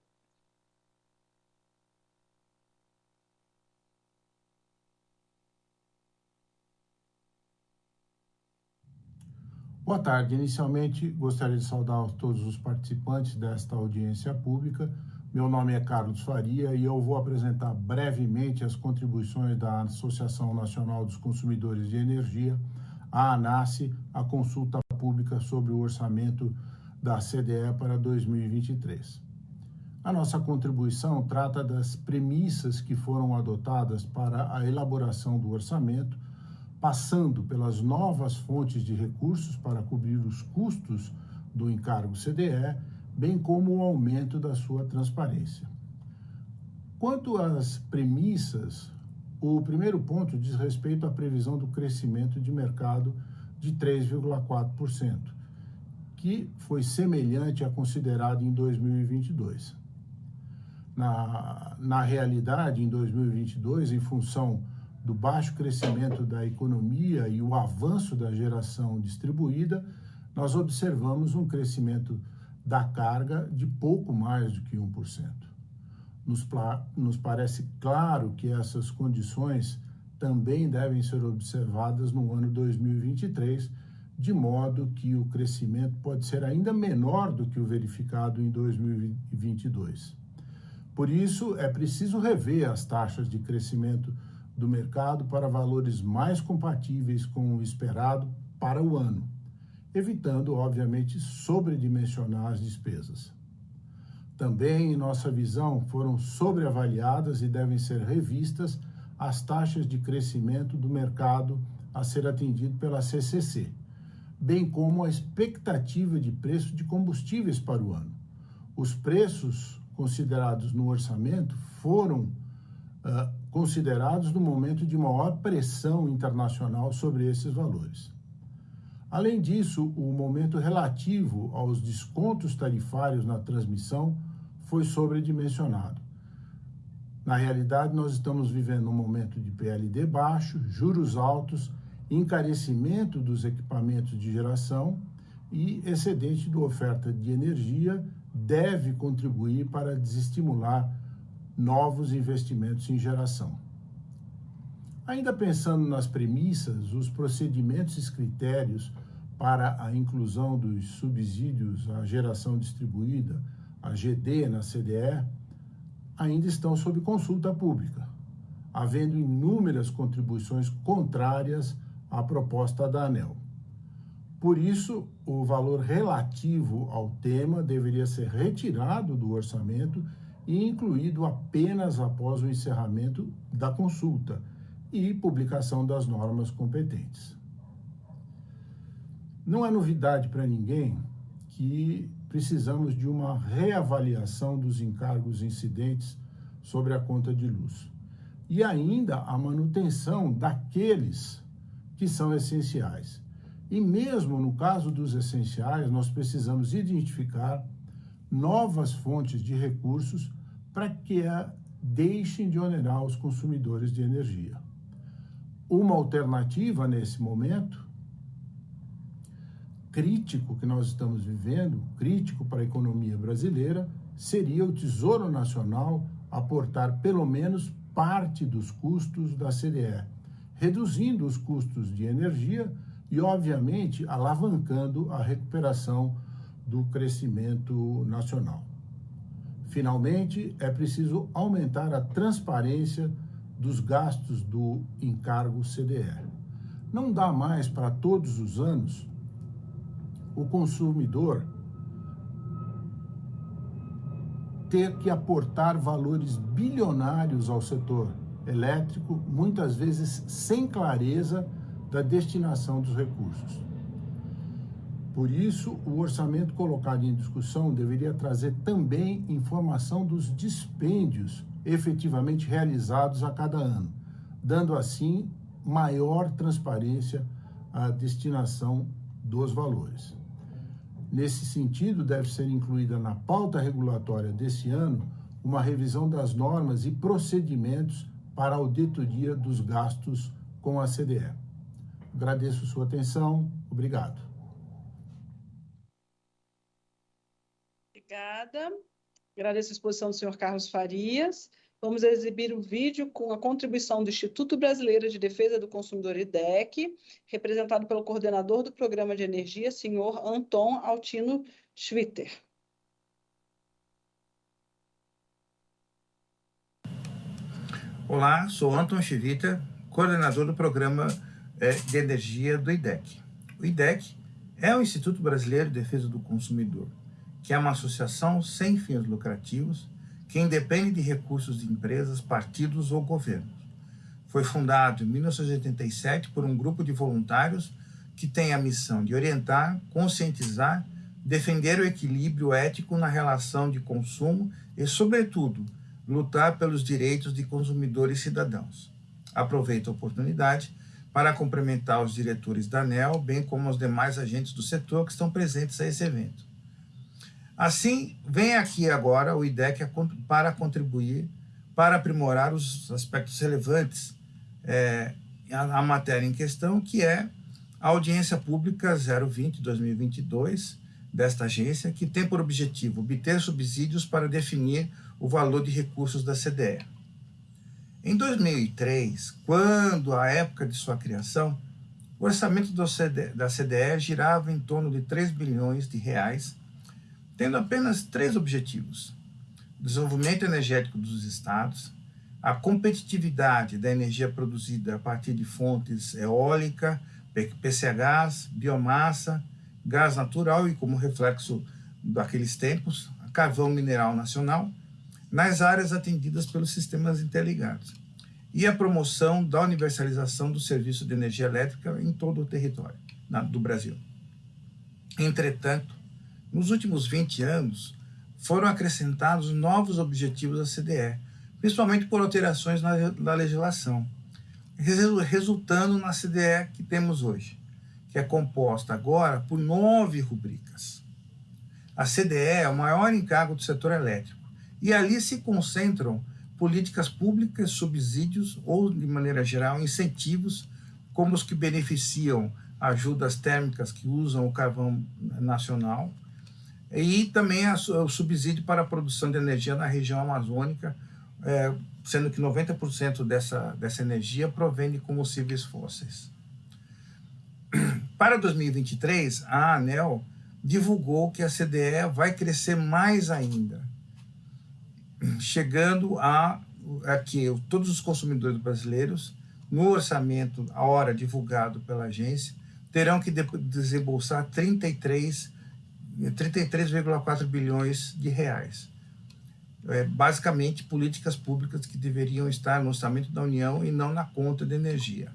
Boa tarde. Inicialmente, gostaria de saudar todos os participantes desta audiência pública. Meu nome é Carlos Faria e eu vou apresentar brevemente as contribuições da Associação Nacional dos Consumidores de Energia, a ANASE, à consulta pública sobre o orçamento da CDE para 2023. A nossa contribuição trata das premissas que foram adotadas para a elaboração do orçamento passando pelas novas fontes de recursos para cobrir os custos do encargo CDE, bem como o aumento da sua transparência. Quanto às premissas, o primeiro ponto diz respeito à previsão do crescimento de mercado de 3,4%, que foi semelhante à considerado em 2022. Na, na realidade, em 2022, em função do baixo crescimento da economia e o avanço da geração distribuída, nós observamos um crescimento da carga de pouco mais do que 1%. Nos, nos parece claro que essas condições também devem ser observadas no ano 2023, de modo que o crescimento pode ser ainda menor do que o verificado em 2022. Por isso, é preciso rever as taxas de crescimento do mercado para valores mais compatíveis com o esperado para o ano, evitando, obviamente, sobredimensionar as despesas. Também, em nossa visão, foram sobreavaliadas e devem ser revistas as taxas de crescimento do mercado a ser atendido pela CCC, bem como a expectativa de preço de combustíveis para o ano. Os preços considerados no orçamento foram uh, considerados no momento de maior pressão internacional sobre esses valores. Além disso, o momento relativo aos descontos tarifários na transmissão foi sobredimensionado. Na realidade, nós estamos vivendo um momento de PLD baixo, juros altos, encarecimento dos equipamentos de geração e excedente da oferta de energia deve contribuir para desestimular novos investimentos em geração. Ainda pensando nas premissas, os procedimentos e critérios para a inclusão dos subsídios à geração distribuída, a GD na CDE, ainda estão sob consulta pública, havendo inúmeras contribuições contrárias à proposta da ANEL. Por isso, o valor relativo ao tema deveria ser retirado do orçamento e incluído apenas após o encerramento da consulta e publicação das normas competentes. Não é novidade para ninguém que precisamos de uma reavaliação dos encargos incidentes sobre a conta de luz e ainda a manutenção daqueles que são essenciais. E mesmo no caso dos essenciais, nós precisamos identificar novas fontes de recursos para que a deixem de onerar os consumidores de energia. Uma alternativa nesse momento crítico que nós estamos vivendo, crítico para a economia brasileira, seria o Tesouro Nacional aportar pelo menos parte dos custos da CDE, reduzindo os custos de energia e, obviamente, alavancando a recuperação do crescimento nacional. Finalmente, é preciso aumentar a transparência dos gastos do encargo CDE. Não dá mais para todos os anos o consumidor ter que aportar valores bilionários ao setor elétrico, muitas vezes sem clareza da destinação dos recursos. Por isso, o orçamento colocado em discussão deveria trazer também informação dos dispêndios efetivamente realizados a cada ano, dando assim maior transparência à destinação dos valores. Nesse sentido, deve ser incluída na pauta regulatória desse ano uma revisão das normas e procedimentos para a auditoria dos gastos com a CDE. Agradeço sua atenção. Obrigado. Obrigada. Agradeço a exposição do senhor Carlos Farias. Vamos exibir o vídeo com a contribuição do Instituto Brasileiro de Defesa do Consumidor IDEC, representado pelo coordenador do Programa de Energia, senhor Anton Altino Schwitter. Olá, sou Anton Schwitter, coordenador do Programa eh, de Energia do IDEC. O IDEC é o Instituto Brasileiro de Defesa do Consumidor, que é uma associação sem fins lucrativos que independe de recursos de empresas, partidos ou governos. Foi fundado em 1987 por um grupo de voluntários que tem a missão de orientar, conscientizar, defender o equilíbrio ético na relação de consumo e, sobretudo, lutar pelos direitos de consumidores e cidadãos. Aproveito a oportunidade para cumprimentar os diretores da ANEL, bem como os demais agentes do setor que estão presentes a esse evento. Assim, vem aqui agora o IDEC para contribuir para aprimorar os aspectos relevantes é, à, matéria em questão, que é a audiência pública 020-2022 desta agência, que tem por objetivo obter subsídios para definir o valor de recursos da CDE. Em 2003, quando a época de sua criação, o orçamento da CDE girava em torno de 3 bilhões de reais tendo apenas três objetivos: desenvolvimento energético dos estados, a competitividade da energia produzida a partir de fontes eólica, PCHs, biomassa, gás natural e, como reflexo daqueles tempos, carvão mineral nacional, nas áreas atendidas pelos sistemas interligados, e a promoção da universalização do serviço de energia elétrica em todo o território do Brasil. Entretanto, nos últimos 20 anos, foram acrescentados novos objetivos da CDE, principalmente por alterações na, na legislação, resultando na CDE que temos hoje, que é composta agora por nove rubricas. A CDE é o maior encargo do setor elétrico, e ali se concentram políticas públicas, subsídios ou, de maneira geral, incentivos, como os que beneficiam ajudas térmicas que usam o carvão nacional, e também a, o subsídio para a produção de energia na região amazônica, é, sendo que 90% dessa, dessa energia provém de combustíveis fósseis. Para 2023, a ANEL divulgou que a CDE vai crescer mais ainda, chegando a, a que todos os consumidores brasileiros, no orçamento, a hora divulgado pela agência, terão que desembolsar 33 33,4 bilhões de reais. É, basicamente, políticas públicas que deveriam estar no orçamento da União e não na conta de energia.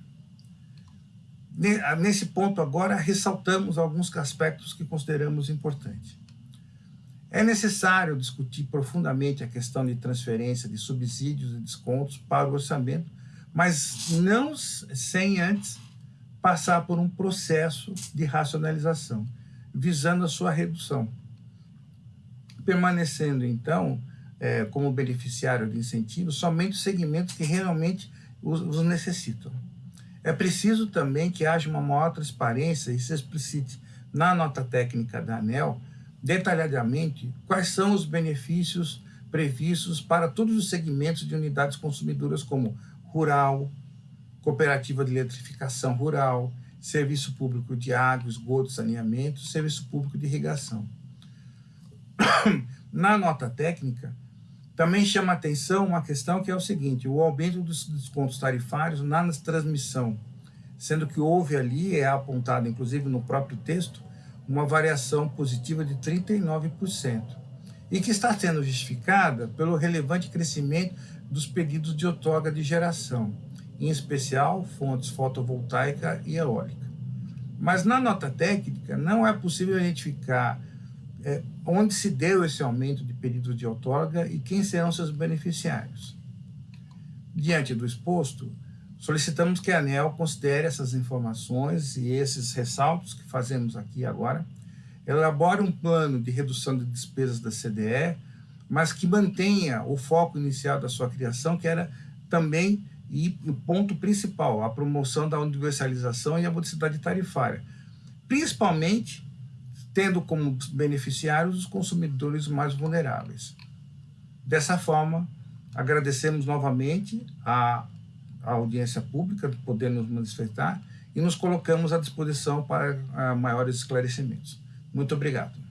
Nesse ponto agora, ressaltamos alguns aspectos que consideramos importantes. É necessário discutir profundamente a questão de transferência de subsídios e descontos para o orçamento, mas não sem antes passar por um processo de racionalização visando a sua redução. Permanecendo, então, é, como beneficiário de incentivos somente os segmentos que realmente os, os necessitam. É preciso também que haja uma maior transparência e se explicite na nota técnica da ANEL detalhadamente quais são os benefícios previstos para todos os segmentos de unidades consumidoras como rural, cooperativa de eletrificação rural, serviço público de água, esgoto, saneamento, serviço público de irrigação. Na nota técnica, também chama atenção uma questão que é o seguinte, o aumento dos descontos tarifários na transmissão, sendo que houve ali, é apontado inclusive no próprio texto, uma variação positiva de 39%, e que está sendo justificada pelo relevante crescimento dos pedidos de outorga de geração, em especial fontes fotovoltaica e eólica. Mas na nota técnica não é possível identificar é, onde se deu esse aumento de pedidos de outorga e quem serão seus beneficiários. Diante do exposto, solicitamos que a ANEL considere essas informações e esses ressaltos que fazemos aqui agora, elabore um plano de redução de despesas da CDE, mas que mantenha o foco inicial da sua criação, que era também e o ponto principal, a promoção da universalização e a modicidade tarifária, principalmente tendo como beneficiários os consumidores mais vulneráveis. Dessa forma, agradecemos novamente a, a audiência pública por poder nos manifestar e nos colocamos à disposição para a, maiores esclarecimentos. Muito obrigado.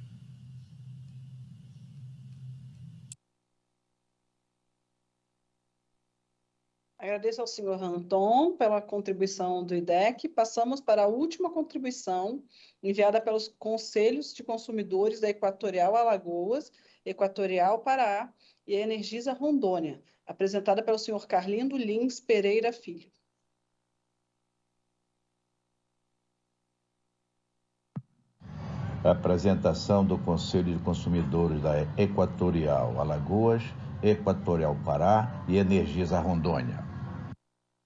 Agradeço ao senhor Anton pela contribuição do IDEC. Passamos para a última contribuição, enviada pelos Conselhos de Consumidores da Equatorial Alagoas, Equatorial Pará e Energisa Rondônia, apresentada pelo senhor Carlindo Lins Pereira Filho. apresentação do Conselho de Consumidores da Equatorial Alagoas, Equatorial Pará e Energisa Rondônia.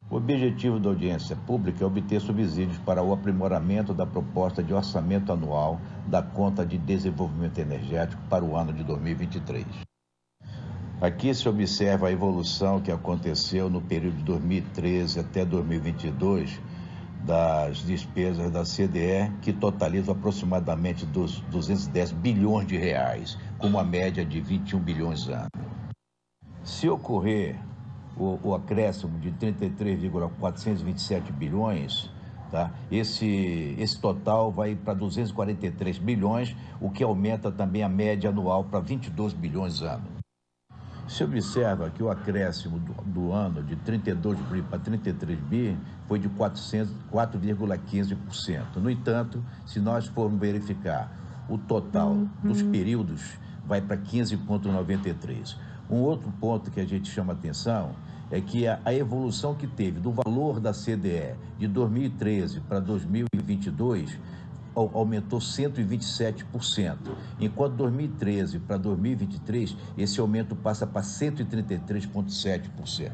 O objetivo da audiência pública é obter subsídios para o aprimoramento da proposta de orçamento anual da Conta de Desenvolvimento Energético para o ano de 2023. Aqui se observa a evolução que aconteceu no período de 2013 até 2022 das despesas da CDE, que totalizam aproximadamente dos 210 bilhões de reais, com uma média de 21 bilhões ano. Se ocorrer o, o acréscimo de 33,427 bilhões, tá? esse, esse total vai para 243 bilhões, o que aumenta também a média anual para 22 bilhões ano. Se observa que o acréscimo do, do ano de 32 bi para 33 bi foi de 4,15%. No entanto, se nós formos verificar o total uhum. dos períodos, vai para 15,93%. Um outro ponto que a gente chama atenção é que a, a evolução que teve do valor da CDE de 2013 para 2022 aumentou 127%, enquanto 2013 para 2023 esse aumento passa para 133,7%.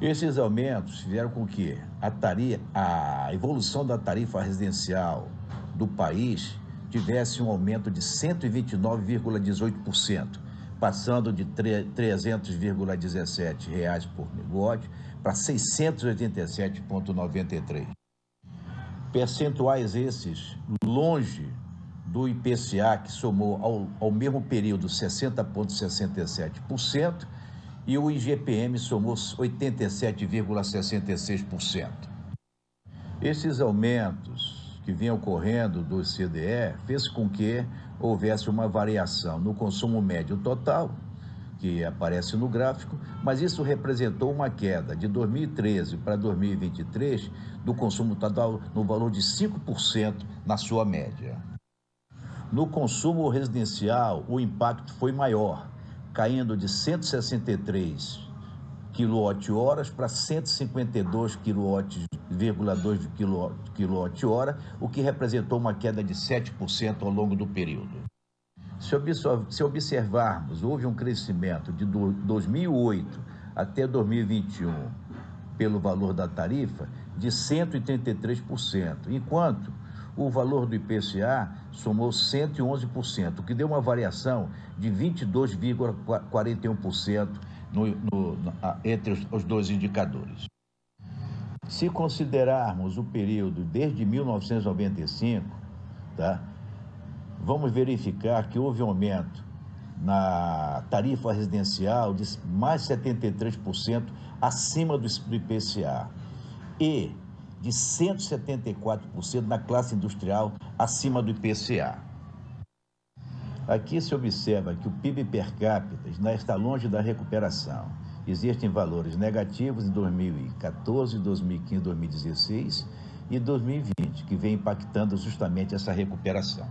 Esses aumentos fizeram com que a, tarifa, a evolução da tarifa residencial do país tivesse um aumento de 129,18%, passando de 300,17 reais por megawatts para 687,93. Percentuais esses longe do IPCA, que somou ao, ao mesmo período 60,67%, e o IGPM somou 87,66%. Esses aumentos que vinham ocorrendo do CDE fez com que houvesse uma variação no consumo médio total, que aparece no gráfico, mas isso representou uma queda de 2013 para 2023 do consumo total no valor de 5% na sua média. No consumo residencial, o impacto foi maior, caindo de 163 kWh para 152 kWh,2 kWh, o que representou uma queda de 7% ao longo do período. Se observarmos, houve um crescimento de 2008 até 2021 pelo valor da tarifa de 133%, enquanto o valor do IPCA somou 111%, o que deu uma variação de 22,41% no, no, entre os, os dois indicadores. Se considerarmos o período desde 1995, tá, vamos verificar que houve um aumento na tarifa residencial de mais 73% acima do IPCA e de 174% na classe industrial acima do IPCA. Aqui se observa que o PIB per capita está longe da recuperação. Existem valores negativos em 2014, 2015, 2016 e 2020, que vem impactando justamente essa recuperação.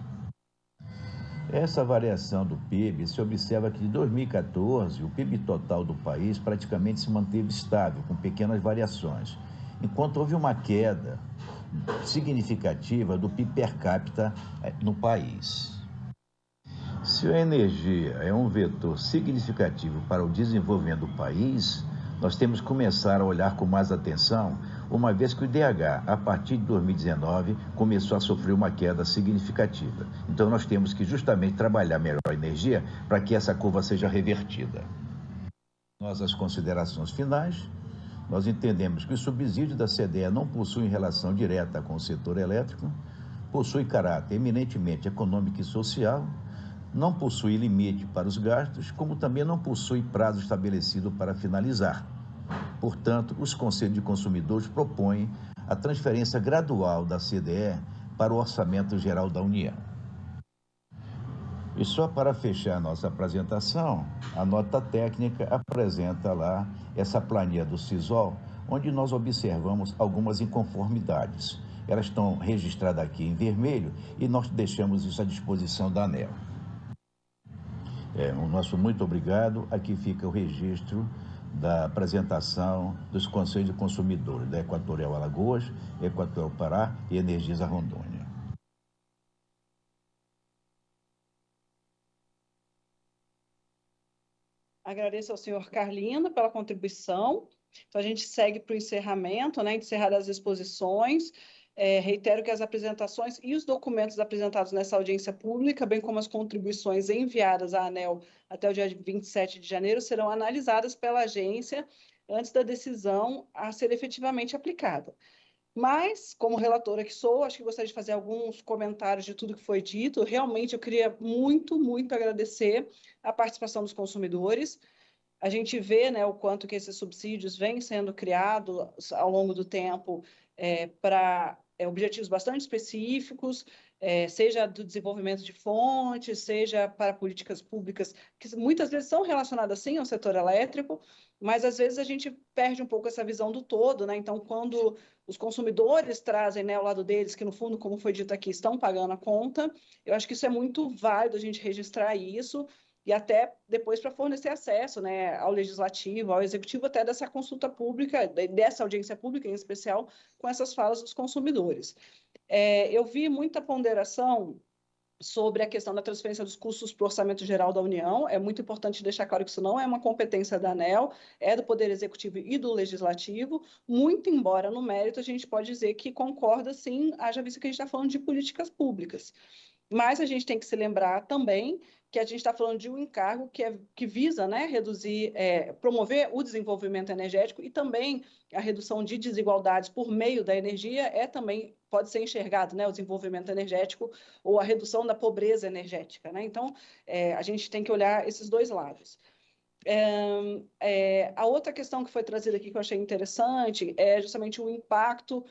Essa variação do PIB se observa que de 2014 o PIB total do país praticamente se manteve estável, com pequenas variações, enquanto houve uma queda significativa do PIB per capita eh, no país. Se a energia é um vetor significativo para o desenvolvimento do país, nós temos que começar a olhar com mais atenção, uma vez que o IDH, a partir de 2019, começou a sofrer uma queda significativa. Então, nós temos que justamente trabalhar melhor a energia para que essa curva seja revertida. Nossas considerações finais. Nós entendemos que o subsídio da CDE não possui relação direta com o setor elétrico, possui caráter eminentemente econômico e social, não possui limite para os gastos, como também não possui prazo estabelecido para finalizar. Portanto, os Conselhos de Consumidores propõem a transferência gradual da CDE para o Orçamento Geral da União. E só para fechar nossa apresentação, a nota técnica apresenta lá essa planilha do CISOL, onde nós observamos algumas inconformidades. Elas estão registradas aqui em vermelho e nós deixamos isso à disposição da ANEL. É, o nosso muito obrigado. Aqui fica o registro da apresentação dos Conselhos de Consumidores da Equatorial Alagoas, Equatorial Pará e Energisa Rondônia. Agradeço ao senhor Carlino pela contribuição. Então, a gente segue para o encerramento, né? Encerradas as exposições. É, reitero que as apresentações e os documentos apresentados nessa audiência pública, bem como as contribuições enviadas à ANEL até o dia 27 de janeiro, serão analisadas pela agência antes da decisão a ser efetivamente aplicada. Mas, como relatora que sou, acho que gostaria de fazer alguns comentários de tudo que foi dito. Realmente, eu queria muito, muito agradecer a participação dos consumidores. A gente vê né, o quanto que esses subsídios vêm sendo criados ao longo do tempo é, para é, objetivos bastante específicos, é, seja do desenvolvimento de fontes, seja para políticas públicas, que muitas vezes são relacionadas sim ao setor elétrico, mas às vezes a gente perde um pouco essa visão do todo, né? Então, quando os consumidores trazem né, ao lado deles, que no fundo, como foi dito aqui, estão pagando a conta, eu acho que isso é muito válido a gente registrar isso e até depois para fornecer acesso né, ao legislativo, ao executivo, até dessa consulta pública, dessa audiência pública em especial, com essas falas dos consumidores. É, eu vi muita ponderação sobre a questão da transferência dos custos para o Orçamento Geral da União. É muito importante deixar claro que isso não é uma competência da ANEL, é do Poder Executivo e do Legislativo, muito embora no mérito a gente pode dizer que concorda sim, haja visto que a gente está falando de políticas públicas. Mas a gente tem que se lembrar também que a gente está falando de um encargo que, é, que visa né, reduzir, é, promover o desenvolvimento energético e também a redução de desigualdades por meio da energia é também pode ser enxergado, né, o desenvolvimento energético ou a redução da pobreza energética. Né? Então, é, a gente tem que olhar esses dois lados. É, é, a outra questão que foi trazida aqui que eu achei interessante é justamente o impacto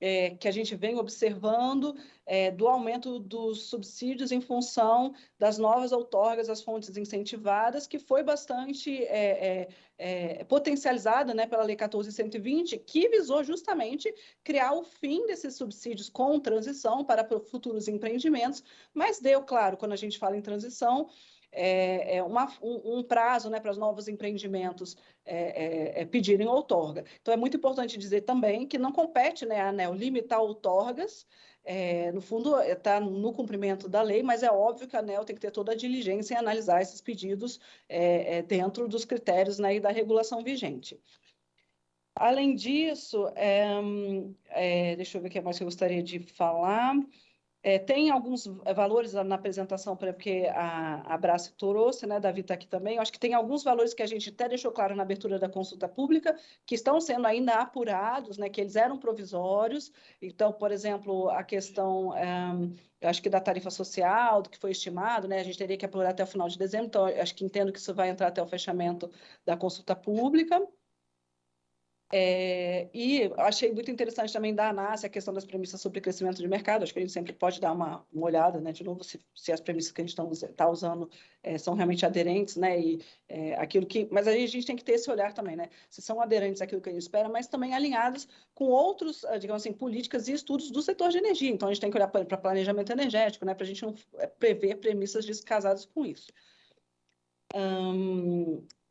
é, que a gente vem observando é, do aumento dos subsídios em função das novas outorgas às fontes incentivadas, que foi bastante é, é, é potencializada né, pela Lei 14.120, que visou justamente criar o fim desses subsídios com transição para futuros empreendimentos, mas deu, claro, quando a gente fala em transição, é, é uma, um, um, prazo né, para os novos empreendimentos é, é, é, pedirem outorga. Então, é muito importante dizer também que não compete né, a ANEL limitar outorgas, é, no fundo, está no cumprimento da lei, mas é óbvio que a ANEL tem que ter toda a diligência em analisar esses pedidos é, dentro dos critérios né, da regulação vigente. Além disso, deixa eu ver o que mais eu gostaria de falar. É, tem alguns valores na apresentação, porque a, a Brace trouxe, né, Davi está aqui também, eu acho que tem alguns valores que a gente até deixou claro na abertura da consulta pública, que estão sendo ainda apurados, né, que eles eram provisórios, então, por exemplo, a questão, um, eu acho que da tarifa social, do que foi estimado, né, a gente teria que apurar até o final de dezembro, então, acho que entendo que isso vai entrar até o fechamento da consulta pública, é, e achei muito interessante também da ANAS a questão das premissas sobre crescimento de mercado. Acho que a gente sempre pode dar uma, uma olhada, né, de novo, se, se as premissas que a gente está usando é, são realmente aderentes, né, e é, aquilo que. Mas aí a gente tem que ter esse olhar também, né, se são aderentes àquilo que a gente espera, mas também alinhadas com outros, ah, digamos assim, políticas e estudos do setor de energia. Então a gente tem que olhar para planejamento energético, né, para a gente não é, prever premissas descasadas com isso.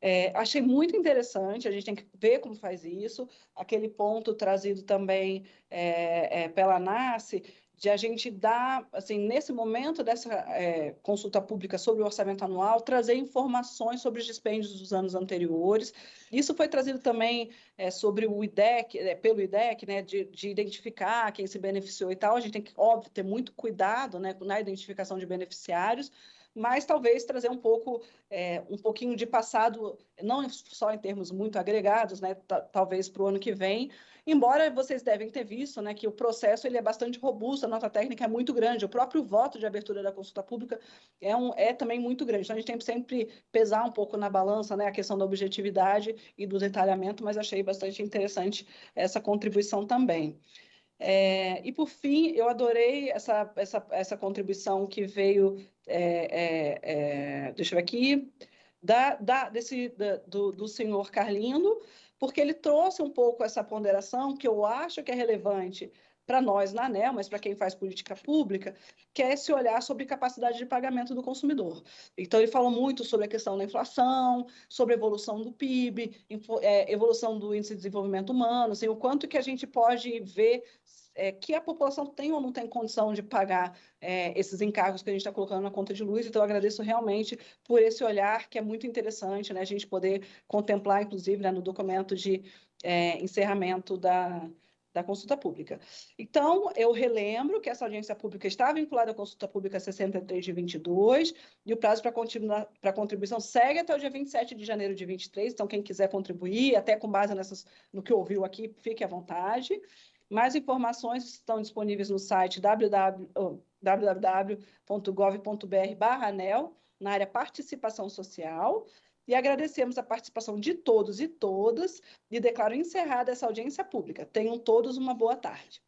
É, achei muito interessante, a gente tem que ver como faz isso. Aquele ponto trazido também é, é, pela NASCE, de a gente dar, assim, nesse momento dessa é, consulta pública sobre o orçamento anual, trazer informações sobre os dispêndios dos anos anteriores. Isso foi trazido também é, sobre o IDEC, é, pelo IDEC, né, de, de, identificar quem se beneficiou e tal. A gente tem que, óbvio, ter muito cuidado né, na identificação de beneficiários, mas talvez trazer um pouco, é, um pouquinho de passado, não só em termos muito agregados, né, talvez para o ano que vem, embora vocês devem ter visto, né, que o processo ele é bastante robusto, a nota técnica é muito grande, o próprio voto de abertura da consulta pública é, um, é também muito grande, então a gente tem que sempre pesar um pouco na balança, né, a questão da objetividade e do detalhamento, mas achei bastante interessante essa contribuição também. É, e, por fim, eu adorei essa, essa, essa contribuição que veio, é, é, é deixa eu ver aqui, da, da, desse, da, do, do senhor Carlindo, porque ele trouxe um pouco essa ponderação que eu acho que é relevante para nós na ANEL, mas para quem faz política pública, que é esse olhar sobre capacidade de pagamento do consumidor. Então, ele falou muito sobre a questão da inflação, sobre a evolução do PIB, é, evolução do índice de desenvolvimento humano, assim, o quanto que a gente pode ver é, que a população tem ou não tem condição de pagar é, esses encargos que a gente está colocando na conta de luz. Então, eu agradeço realmente por esse olhar, que é muito interessante, né, a gente poder contemplar, inclusive, né, no documento de é, encerramento da, da consulta pública. Então, eu relembro que essa audiência pública está vinculada à consulta pública 63 de 22 e o prazo para contribuição segue até o dia 27 de janeiro de 23. Então, quem quiser contribuir, até com base nessas, no que ouviu aqui, fique à vontade. Mais informações estão disponíveis no site www.gov.br/anel, na área participação social e agradecemos a participação de todos e todas e declaro encerrada essa audiência pública. Tenham todos uma boa tarde.